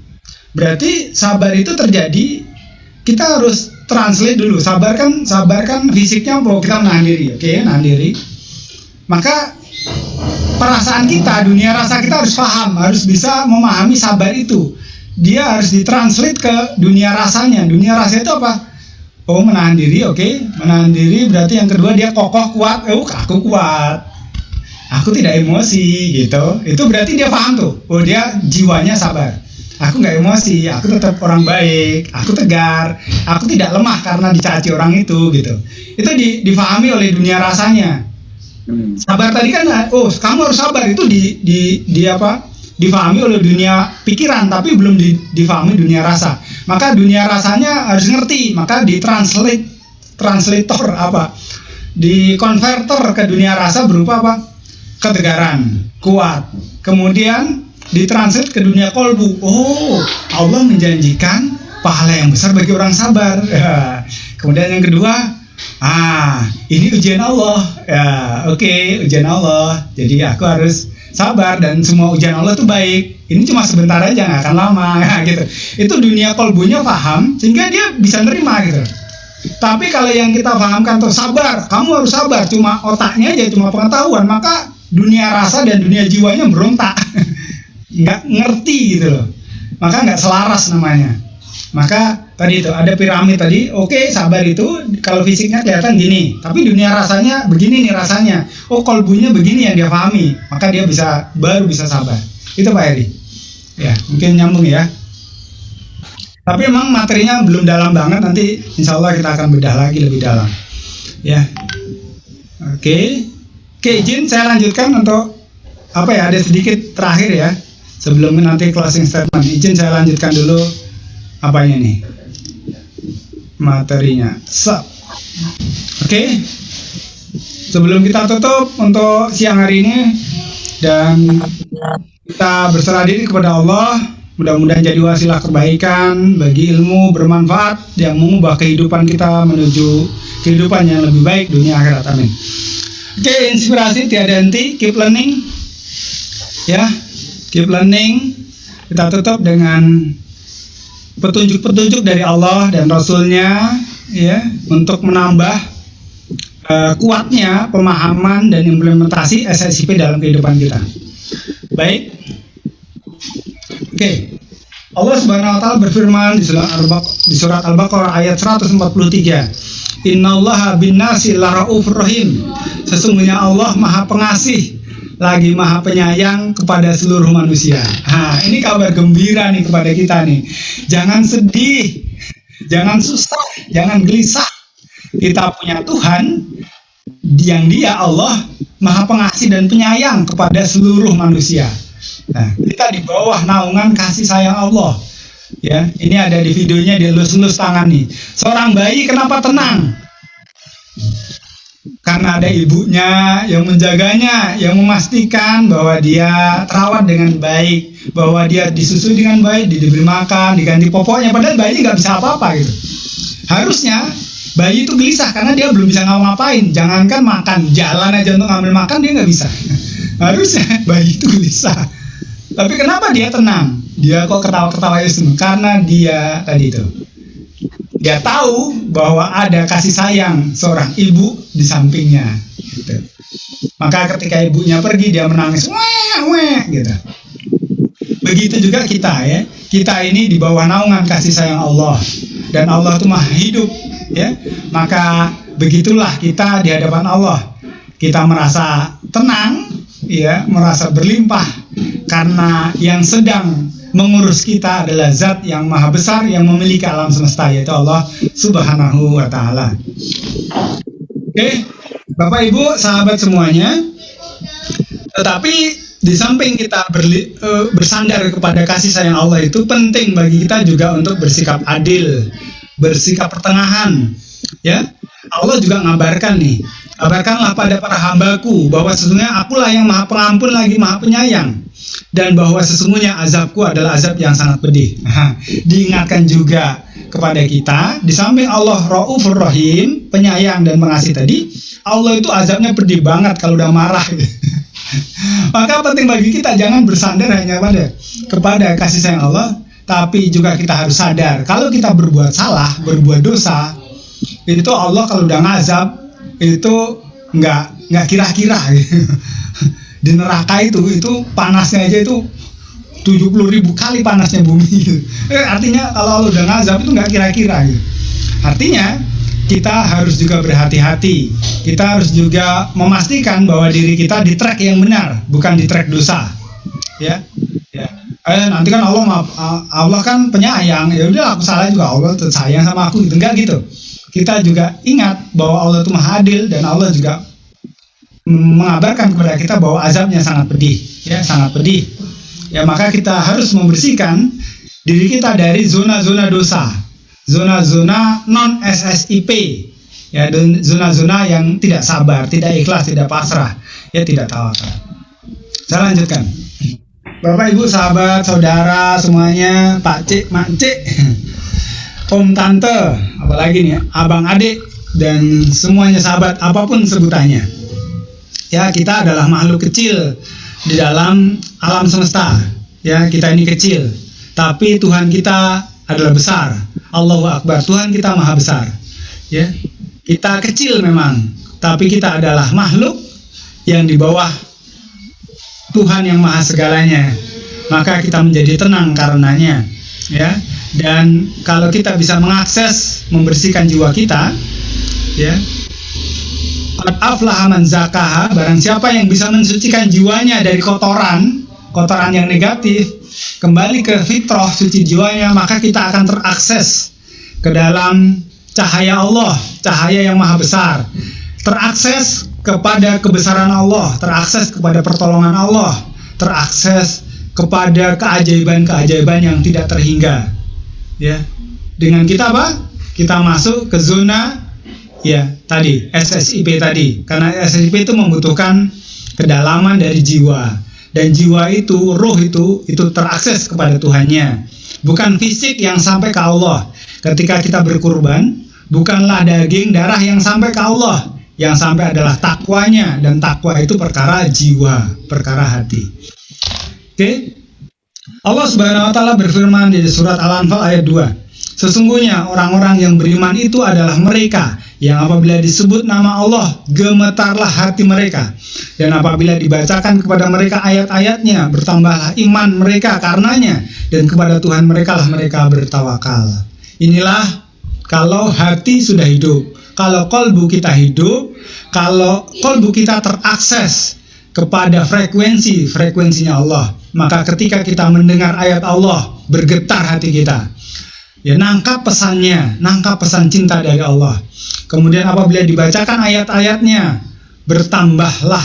Berarti sabar itu terjadi, kita harus translate dulu. Sabar kan, sabar kan fisiknya bahwa kita menahan diri, oke, okay, menahan diri. Maka perasaan kita, dunia rasa kita harus paham, harus bisa memahami sabar itu dia harus ditranslate ke dunia rasanya. Dunia rasa itu apa? Oh menahan diri, oke, okay. menahan diri berarti yang kedua dia kokoh kuat. Oh aku kuat, aku tidak emosi gitu. Itu berarti dia paham tuh. Oh dia jiwanya sabar. Aku nggak emosi, aku tetap orang baik, aku tegar, aku tidak lemah karena dicaci orang itu gitu. Itu di, difahami oleh dunia rasanya. Hmm. Sabar tadi kan, oh kamu harus sabar itu di di di apa? Difahami oleh dunia pikiran tapi belum di, difahami dunia rasa. Maka dunia rasanya harus ngerti maka ditranslate translator apa? Di konverter ke dunia rasa berupa apa? Ketegaran kuat. Kemudian ditranslate ke dunia kolbu. Oh Allah menjanjikan pahala yang besar bagi orang sabar. Kemudian yang kedua ah ini ujian Allah ya oke okay, ujian Allah jadi aku harus sabar dan semua ujian Allah itu baik. Ini cuma sebentar aja nggak akan lama gitu. Itu dunia kolbunya paham sehingga dia bisa nerima gitu. Tapi kalau yang kita pahamkan tuh sabar, kamu harus sabar. Cuma otaknya aja cuma pengetahuan, maka dunia rasa dan dunia jiwanya berontak, nggak ngerti gitu loh. Maka nggak selaras namanya. Maka tadi itu ada piramid tadi oke okay, sabar itu kalau fisiknya kelihatan gini. Tapi dunia rasanya begini nih rasanya. Oh kolbunya begini yang dia pahami. Maka dia bisa baru bisa sabar. Itu Pak Eri. Ya mungkin nyambung ya. Tapi memang materinya belum dalam banget nanti insya Allah kita akan bedah lagi lebih dalam. Ya. Oke. Okay. oke izin saya lanjutkan untuk apa ya ada sedikit terakhir ya. Sebelum nanti closing statement. Izin saya lanjutkan dulu apanya nih materinya. So, oke. Okay. Sebelum kita tutup untuk siang hari ini dan kita berserah diri kepada Allah, mudah-mudahan jadi wasilah kebaikan bagi ilmu bermanfaat yang mengubah kehidupan kita menuju kehidupan yang lebih baik dunia akhirat. Amin. Oke, okay, inspirasi tiada henti, keep learning. Ya, keep learning. Kita tutup dengan petunjuk-petunjuk dari Allah dan Rasulnya ya untuk menambah uh, kuatnya pemahaman dan implementasi SSIP dalam kehidupan kita. Baik, oke. Okay. Allah Subhanahu wa taala berfirman di surat Al-Baqarah ayat 143. Innallaha bin-nasi laraufur rahim. Sesungguhnya Allah Maha Pengasih lagi maha penyayang kepada seluruh manusia. Nah, ini kabar gembira nih kepada kita nih. Jangan sedih, jangan susah, jangan gelisah. Kita punya Tuhan yang dia Allah maha pengasih dan penyayang kepada seluruh manusia. Nah, kita di bawah naungan kasih sayang Allah. Ya, ini ada di videonya dia lus-lus tangan nih. Seorang bayi kenapa tenang? Karena ada ibunya yang menjaganya, yang memastikan bahwa dia terawat dengan baik, bahwa dia disusui dengan baik, diberi makan, diganti popoknya, padahal bayi nggak bisa apa-apa gitu. Harusnya bayi itu gelisah karena dia belum bisa ngapa-ngapain, jangankan makan, jalan aja untuk ngambil makan dia nggak bisa. Harusnya bayi itu gelisah. Tapi kenapa dia tenang? dia kok ketawa-ketawa seneng karena dia tadi itu dia tahu bahwa ada kasih sayang seorang ibu di sampingnya gitu. maka ketika ibunya pergi dia menangis weh weh gitu. Begitu juga kita ya. Kita ini di bawah naungan kasih sayang Allah. Dan Allah itu maha hidup ya. Maka begitulah kita di hadapan Allah. Kita merasa tenang ya. Merasa berlimpah. Karena yang sedang mengurus kita adalah zat yang maha besar yang memiliki alam semesta yaitu Allah subhanahu wa ta'ala. Oke Bapak Ibu sahabat semuanya. Tetapi di samping kita berli, uh, bersandar kepada kasih sayang Allah itu penting bagi kita juga untuk bersikap adil bersikap pertengahan ya. Allah juga ngabarkan nih kabarkanlah pada para hambaku bahwa sesungguhnya akulah yang maha pengampun lagi maha penyayang dan bahwa sesungguhnya azabku adalah azab yang sangat pedih. Diingatkan juga kepada kita, di samping Allah Raufur Rahim, penyayang dan mengasihi tadi, Allah itu azabnya pedih banget kalau udah marah. Maka penting bagi kita jangan bersandar hanya pada kepada kasih sayang Allah, tapi juga kita harus sadar kalau kita berbuat salah, berbuat dosa, itu Allah kalau udah ngazab itu nggak nggak kira-kira di neraka itu itu panasnya aja itu 70 ribu kali panasnya bumi eh, artinya kalau udah ngazab itu nggak kira-kira gitu. artinya kita harus juga berhati-hati. Kita harus juga memastikan bahwa diri kita di track yang benar bukan di track dosa. Ya ya. Eh nanti kan Allah maaf Allah kan penyayang. Ya udah aku salah juga. Allah sayang sama aku gitu. Enggak gitu. Kita juga ingat bahwa Allah itu maha adil dan Allah juga mengabarkan kepada kita bahwa azabnya sangat pedih, ya sangat pedih. Ya maka kita harus membersihkan diri kita dari zona-zona dosa, zona-zona non SSIP, ya zona-zona yang tidak sabar, tidak ikhlas, tidak pasrah, ya tidak tawakal. Saya lanjutkan. Bapak Ibu sahabat saudara semuanya Pak Cik Mak Cik Om Tante apalagi nih abang adik dan semuanya sahabat apa pun sebutannya ya kita adalah makhluk kecil di dalam alam semesta. Ya kita ini kecil. Tapi Tuhan kita adalah besar. Allahu Akbar. Tuhan kita maha besar. Ya kita kecil memang. Tapi kita adalah makhluk yang di bawah Tuhan yang maha segalanya. Maka kita menjadi tenang karenanya. Ya dan kalau kita bisa mengakses membersihkan jiwa kita ya Qad aflaha man zakaha, barang siapa yang bisa mensucikan jiwanya dari kotoran, kotoran yang negatif, kembali ke fitrah suci jiwanya, maka kita akan terakses ke dalam cahaya Allah, cahaya yang maha besar. Terakses kepada kebesaran Allah, terakses kepada pertolongan Allah, terakses kepada keajaiban-keajaiban yang tidak terhingga. Ya. Dengan kita apa? Kita masuk ke zona ya tadi SSIP tadi. Karena SSIP itu membutuhkan kedalaman dari jiwa. Dan jiwa itu roh itu itu terakses kepada Tuhannya. Bukan fisik yang sampai ke Allah. Ketika kita berkurban bukanlah daging darah yang sampai ke Allah. Yang sampai adalah takwanya. Dan takwa itu perkara jiwa perkara hati. Oke? okay? Allah Subhanahu wa taala berfirman di surat Al-Anfal ayat 2 Sesungguhnya orang-orang yang beriman itu adalah mereka yang apabila disebut nama Allah gemetarlah hati mereka. Dan apabila dibacakan kepada mereka ayat-ayatnya bertambahlah iman mereka karenanya dan kepada Tuhan mereka lah mereka bertawakal. Inilah kalau hati sudah hidup kalau kolbu kita hidup kalau kolbu kita terakses kepada frekuensi frekuensinya Allah maka ketika kita mendengar ayat Allah bergetar hati kita. Ya nangkap pesannya nangkap pesan cinta dari Allah. Kemudian apabila dibacakan ayat-ayatnya bertambahlah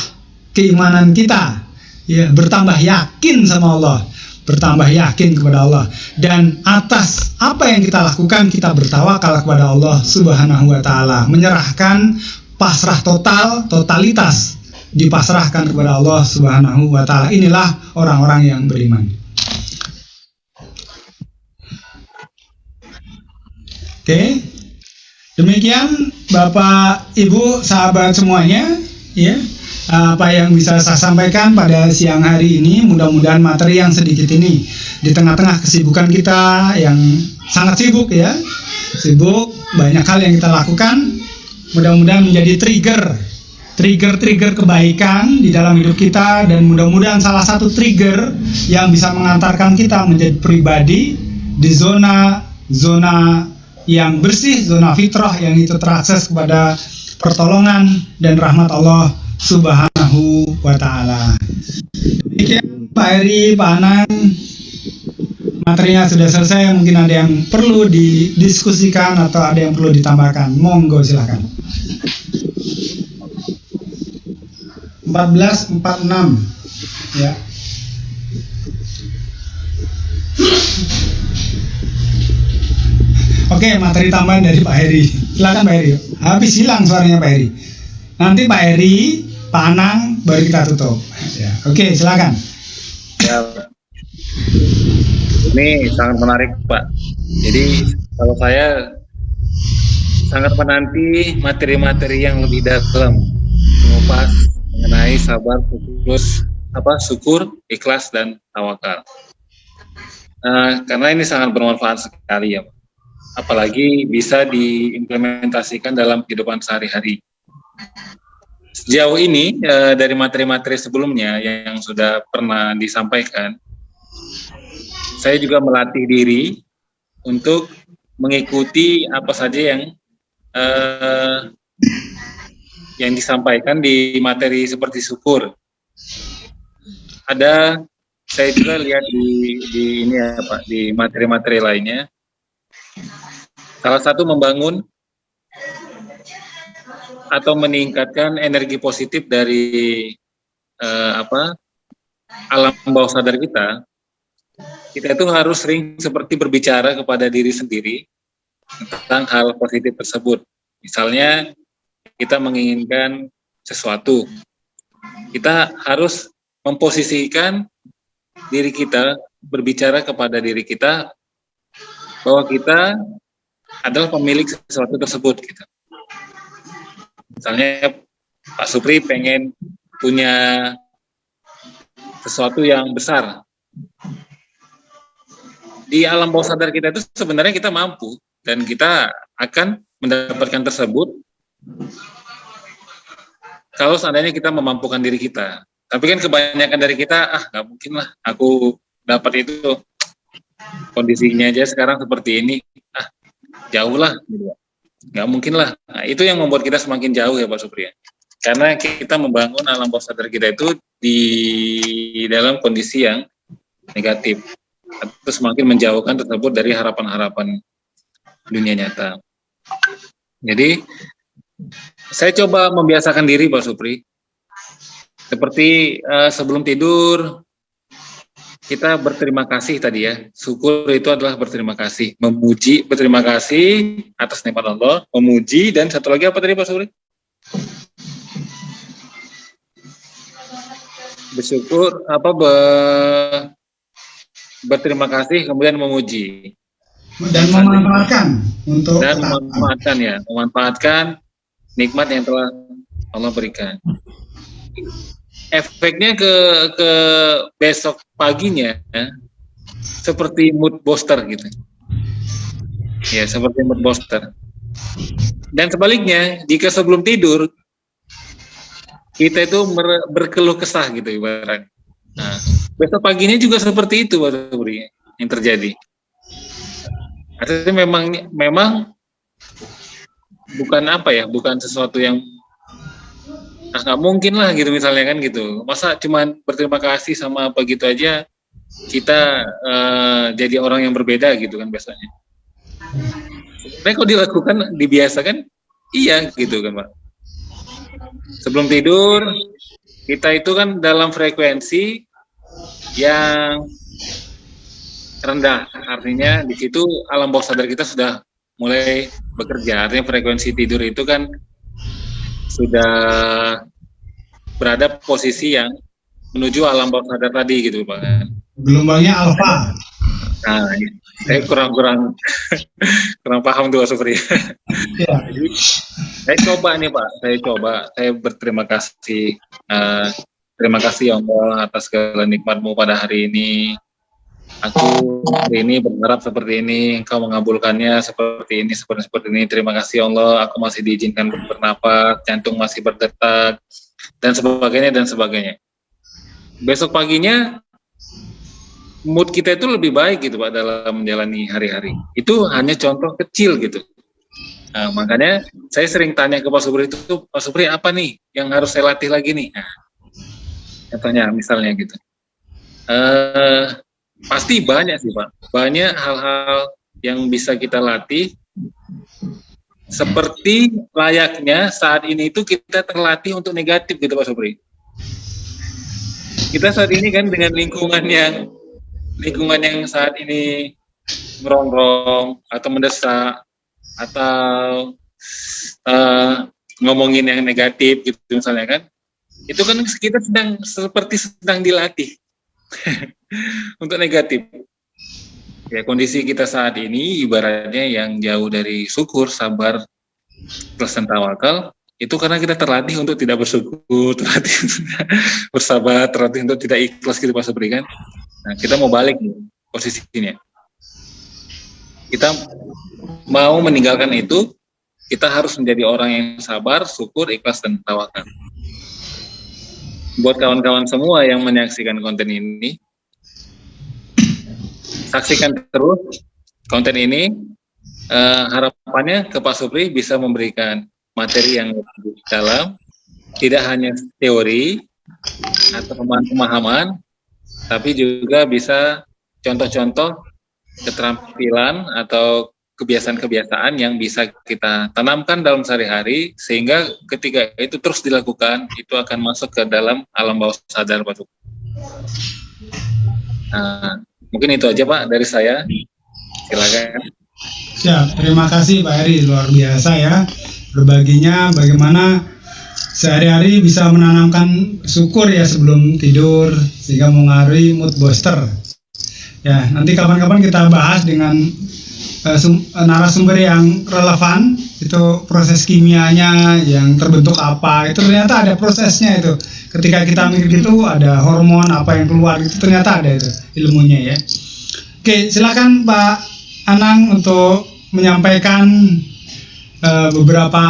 keimanan kita. Ya bertambah yakin sama Allah. Bertambah yakin kepada Allah. Dan atas apa yang kita lakukan kita bertawakal kepada Allah Subhanahu wa taala. Menyerahkan pasrah total totalitas dipasrahkan kepada Allah Subhanahu wa taala inilah orang-orang yang beriman Oke. Demikian Bapak Ibu sahabat semuanya ya. apa yang bisa saya sampaikan pada siang hari ini. Mudah-mudahan materi yang sedikit ini di tengah-tengah kesibukan kita yang sangat sibuk ya, sibuk banyak hal yang kita lakukan. Mudah-mudahan menjadi trigger, trigger-trigger kebaikan di dalam hidup kita dan mudah-mudahan salah satu trigger yang bisa mengantarkan kita menjadi pribadi di zona zona yang bersih, zona fitrah yang itu terakses kepada pertolongan dan rahmat Allah Subhanahu wa taala. Demikian Pak Eri, Pak Anang, materinya sudah selesai, mungkin ada yang perlu didiskusikan atau ada yang perlu ditambahkan. Monggo silahkan. 1446 ya. Oke, materi tambahan dari Pak Heri. Silakan Pak Heri. Habis hilang suaranya Pak Heri. Nanti Pak Heri, Pak Anang, baru kita tutup. Ya. Oke, silakan. Ya, ini sangat menarik Pak. Jadi kalau saya sangat menanti materi-materi yang lebih dalam mengupas mengenai sabar, fokus, apa syukur, ikhlas dan tawakal. Uh, karena ini sangat bermanfaat sekali ya, apalagi bisa diimplementasikan dalam kehidupan sehari-hari. Sejauh ini e, dari materi-materi sebelumnya yang sudah pernah disampaikan, saya juga melatih diri untuk mengikuti apa saja yang e, yang disampaikan di materi seperti syukur. Ada saya juga lihat di, di ini ya Pak di materi-materi lainnya Salah satu membangun atau meningkatkan energi positif dari eh, apa alam bawah sadar kita. Kita itu harus sering seperti berbicara kepada diri sendiri tentang hal positif tersebut. Misalnya kita menginginkan sesuatu, kita harus memposisikan diri kita berbicara kepada diri kita bahwa kita adalah pemilik sesuatu tersebut gitu. Misalnya Pak Supri pengen punya sesuatu yang besar. Di alam bawah sadar kita itu sebenarnya kita mampu dan kita akan mendapatkan tersebut kalau seandainya kita memampukan diri kita. Tapi kan kebanyakan dari kita, ah nggak mungkin lah aku dapat itu kondisinya aja sekarang seperti ini, ah jauh lah nggak mungkin lah nah, itu yang membuat kita semakin jauh ya Pak Supriya karena kita membangun alam bawah sadar kita itu di dalam kondisi yang negatif atau semakin menjauhkan tersebut dari harapan-harapan dunia nyata jadi saya coba membiasakan diri Pak Supri seperti uh, sebelum tidur kita berterima kasih tadi ya. Syukur itu adalah berterima kasih, memuji, berterima kasih atas nikmat Allah, memuji dan satu lagi apa tadi Pak Suri? Bersyukur apa be, berterima kasih kemudian memuji dan memanfaatkan untuk dan memanfaatkan ya, memanfaatkan nikmat yang telah Allah berikan efeknya ke ke besok paginya ya, seperti mood booster gitu. Ya, seperti mood booster. Dan sebaliknya, jika sebelum tidur kita itu berkeluh kesah gitu ibarat. Nah, besok paginya juga seperti itu baru yang terjadi. Artinya memang memang bukan apa ya, bukan sesuatu yang nah nggak mungkin lah gitu misalnya kan gitu. Masa cuman berterima kasih sama apa gitu aja kita uh, jadi orang yang berbeda gitu kan biasanya. Tapi kalau dilakukan dibiasakan? Iya gitu kan pak. Sebelum tidur kita itu kan dalam frekuensi yang rendah. Artinya di situ alam bawah sadar kita sudah mulai bekerja artinya frekuensi tidur itu kan sudah berada posisi yang menuju alam bawah sadar tadi gitu Pak. Gelombangnya alfa. Nah, saya kurang kurang kurang paham tuh Supri. Ya. Saya coba nih Pak, saya coba, saya berterima kasih, uh, terima kasih ya Allah atas segala nikmatmu pada hari ini. Aku hari ini berharap seperti ini, Engkau mengabulkannya seperti ini, seperti seperti ini. Terima kasih Allah, aku masih diizinkan bernapas, jantung masih berdetak, dan sebagainya dan sebagainya. Besok paginya mood kita itu lebih baik gitu Pak dalam menjalani hari-hari. Itu hanya contoh kecil gitu. Nah, makanya saya sering tanya ke Pak Supri itu, Pak Supri apa nih yang harus saya latih lagi nih? Nah, misalnya gitu. Uh, pasti banyak sih Pak, banyak hal-hal yang bisa kita latih. Seperti layaknya saat ini itu kita terlatih untuk negatif gitu Pak Supri. Kita saat ini kan dengan lingkungan yang lingkungan yang saat ini merongrong atau mendesak atau uh, ngomongin yang negatif gitu misalnya kan itu kan kita sedang seperti sedang dilatih untuk negatif. Ya kondisi kita saat ini ibaratnya yang jauh dari syukur sabar plus tawakal itu karena kita terlatih untuk tidak bersyukur terlatih bersabar terlatih untuk tidak ikhlas gitu pas berikan nah kita mau balik nih posisinya. Kita mau meninggalkan itu, kita harus menjadi orang yang sabar, syukur, ikhlas, dan tawakal. Buat kawan-kawan semua yang menyaksikan konten ini, saksikan terus konten ini. Uh, harapannya ke Pak Supri bisa memberikan materi yang lebih dalam, tidak hanya teori atau pemahaman, tapi juga bisa contoh-contoh keterampilan atau kebiasaan-kebiasaan yang bisa kita tanamkan dalam sehari-hari sehingga ketika itu terus dilakukan itu akan masuk ke dalam alam bawah sadar Pak Nah, mungkin itu aja Pak dari saya. Silakan. Siap, terima kasih Pak Eri luar biasa ya berbaginya bagaimana sehari-hari bisa menanamkan syukur ya sebelum tidur sehingga mengaruhi mood booster Ya, nanti kapan-kapan kita bahas dengan narasumber yang relevan itu proses kimianya yang terbentuk apa itu ternyata ada prosesnya itu. Ketika kita mikir gitu ada hormon apa yang keluar itu ternyata ada itu ilmunya ya. Oke silakan Pak Anang untuk menyampaikan uh, beberapa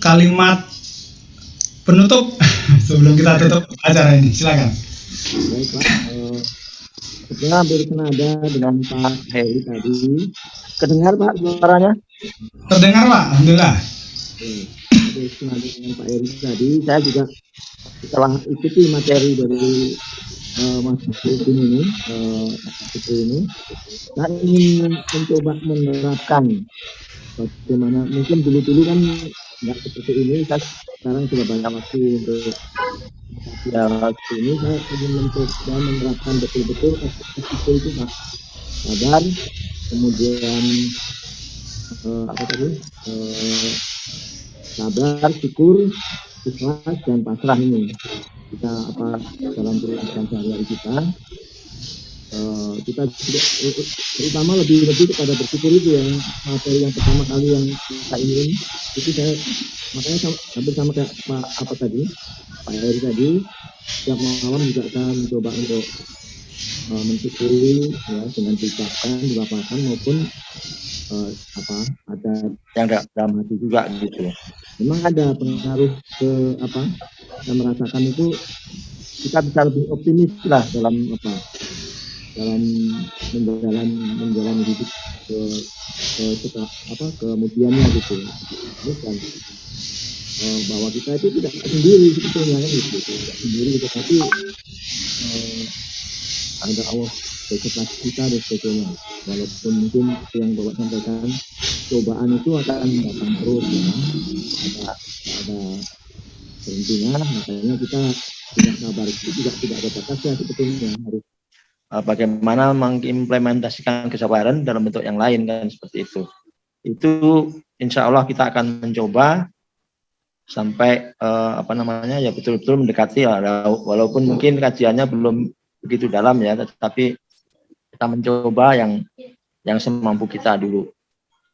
kalimat penutup sebelum kita tutup acara ini. Silakan. Baik Saya bersenada dengan Pak Heri tadi. Kedengar Pak suaranya? Terdengar Pak, Alhamdulillah. Bersenada dengan Pak Heri tadi, saya juga setelah ikuti materi dari uh, Mas Hussein ini, uh, ini, saya ingin mencoba menerapkan bagaimana? Mungkin dulu-dulu kan nggak seperti ini, saya sekarang sudah banyak waktu untuk ya ini saya ingin mencoba menerapkan betul-betul SPP itu pak. Sabar kemudian uh, apa tadi? Uh, sabar syukur ikhlas dan pasrah ini. Kita apa dalam perusahaan sehari-hari kita uh, kita tidak terutama lebih lebih kepada bersyukur itu yang materi yang pertama kali yang kita ingin. Itu saya makanya sama, hampir sama kayak Pak apa tadi? Pak Eri tadi setiap malam juga akan mencoba untuk uh, mensyukuri ya dengan diucapkan dilapangkan maupun uh, apa ada yang dalam hati juga gitu memang ada pengaruh ke apa yang merasakan itu kita bisa lebih optimis lah dalam apa dalam menjalan menjalani hidup ke ke, apa kemudiannya gitu. Bukan. Uh, bahwa kita itu tidak sendiri sebetulnya kan gitu, tidak sendiri gitu, tapi uh, ada Allah beserta kita dan sebagainya. Walaupun mungkin yang bapak sampaikan cobaan itu akan datang terus ya. Ada ada berhentinya makanya kita tidak sabar itu juga tidak ada batasnya sebetulnya harus bagaimana mengimplementasikan kesabaran dalam bentuk yang lain kan seperti itu. Itu insya Allah kita akan mencoba sampai uh, apa namanya ya betul-betul mendekati ya walaupun mungkin kajiannya belum begitu dalam ya tetapi kita mencoba yang yang semampu kita dulu.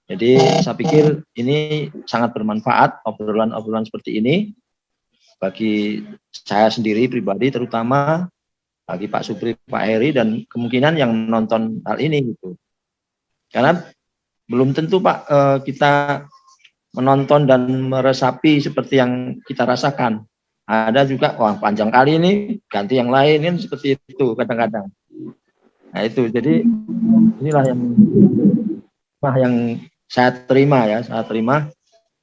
Jadi saya pikir ini sangat bermanfaat obrolan-obrolan seperti ini bagi saya sendiri pribadi terutama bagi Pak Supri, Pak Heri dan kemungkinan yang nonton hal ini gitu. Karena belum tentu Pak eh, kita menonton dan meresapi seperti yang kita rasakan. Ada juga wah panjang kali ini ganti yang lain kan seperti itu kadang-kadang. Nah itu jadi inilah yang yang saya terima ya, saya terima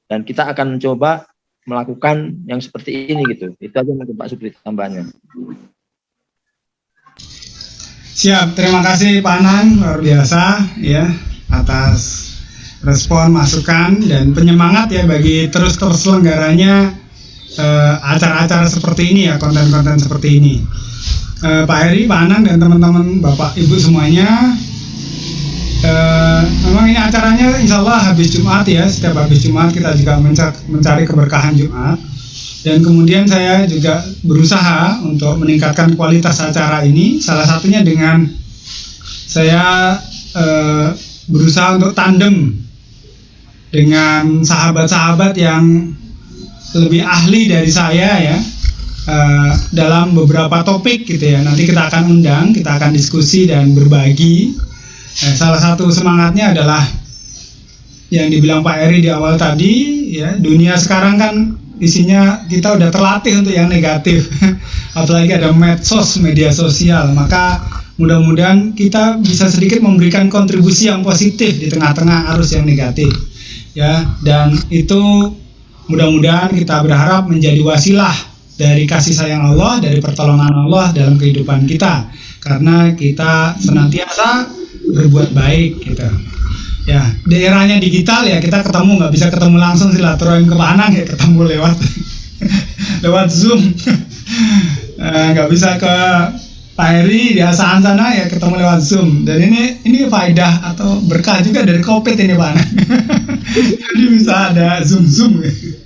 dan kita akan mencoba melakukan yang seperti ini gitu. Itu aja mungkin Pak Supri tambahnya. Siap, terima kasih Pak Anang luar biasa ya atas respon, masukan dan penyemangat ya bagi terus terselenggaranya eh, acara-acara uh, seperti ini ya, konten-konten seperti ini. Uh, Pak Heri, Pak Anang dan teman-teman Bapak Ibu semuanya Uh, memang ini acaranya insya Allah habis Jumat ya setiap habis Jumat kita juga mencari, mencari keberkahan Jumat dan kemudian saya juga berusaha untuk meningkatkan kualitas acara ini. Salah satunya dengan saya uh, berusaha untuk tandem dengan sahabat-sahabat yang lebih ahli dari saya ya uh, dalam beberapa topik gitu ya. Nanti kita akan undang kita akan diskusi dan berbagi. Eh, salah satu semangatnya adalah yang dibilang Pak Eri di awal tadi, ya dunia sekarang kan isinya kita udah terlatih untuk yang negatif, apalagi ada medsos, media sosial, maka mudah-mudahan kita bisa sedikit memberikan kontribusi yang positif di tengah-tengah arus yang negatif, ya dan itu mudah-mudahan kita berharap menjadi wasilah dari kasih sayang Allah, dari pertolongan Allah dalam kehidupan kita, karena kita senantiasa berbuat baik gitu ya daerahnya digital ya kita ketemu nggak bisa ketemu langsung silaturahim ke Panang ya ketemu lewat lewat zoom eh, nggak bisa ke Pak Heri di Asahan sana ya ketemu lewat zoom dan ini ini faidah atau berkah juga dari covid ini Pak jadi bisa ada zoom zoom gitu.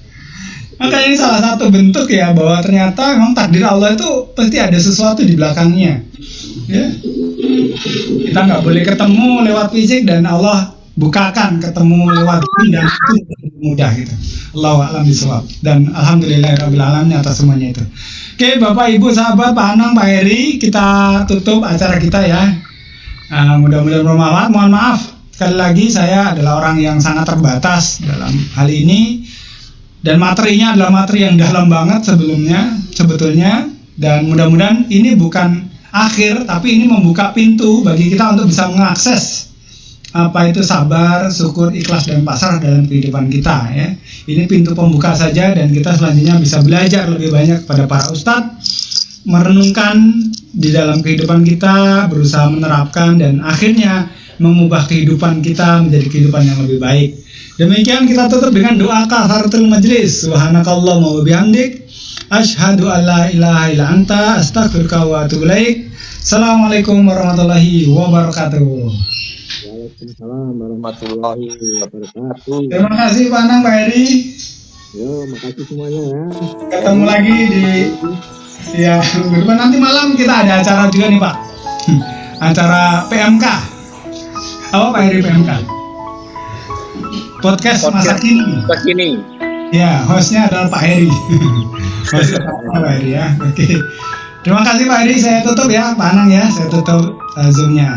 Maka ini salah satu bentuk ya bahwa ternyata memang takdir Allah itu pasti ada sesuatu di belakangnya. Ya. Kita nggak boleh ketemu lewat fisik dan Allah bukakan ketemu lewat dan itu mudah gitu. Allah alam bisawab dan alhamdulillah rabbil alamin atas semuanya itu. Oke, Bapak Ibu sahabat Pak Anang, Pak Heri, kita tutup acara kita ya. Uh, mudah-mudahan bermanfaat. Mohon maaf sekali lagi saya adalah orang yang sangat terbatas dalam hal ini dan materinya adalah materi yang dalam banget sebelumnya sebetulnya dan mudah-mudahan ini bukan akhir tapi ini membuka pintu bagi kita untuk bisa mengakses apa itu sabar, syukur, ikhlas dan pasrah dalam kehidupan kita ya. Ini pintu pembuka saja dan kita selanjutnya bisa belajar lebih banyak pada para ustadz merenungkan di dalam kehidupan kita, berusaha menerapkan dan akhirnya mengubah kehidupan kita menjadi kehidupan yang lebih baik. Demikian kita tutup dengan doa kafaratul majlis. Subhanakallahumma wa bihamdik asyhadu an la ilaha illa anta astaghfiruka wa atubu. Assalamualaikum warahmatullahi wabarakatuh. Waalaikumsalam warahmatullahi wabarakatuh. Terima kasih Pak Anang, Pak Eri. Yo, makasih semuanya ya. Ketemu lagi di ya nanti malam kita ada acara juga nih Pak. Acara PMK. Apa Pak Eri PMK? podcast, podcast masa kini. Masa kini. Ya, hostnya adalah Pak Heri. hostnya Pak Heri ya. Oke. Terima kasih Pak Heri. Saya tutup ya, Pak Anang ya. Saya tutup uh, zoomnya.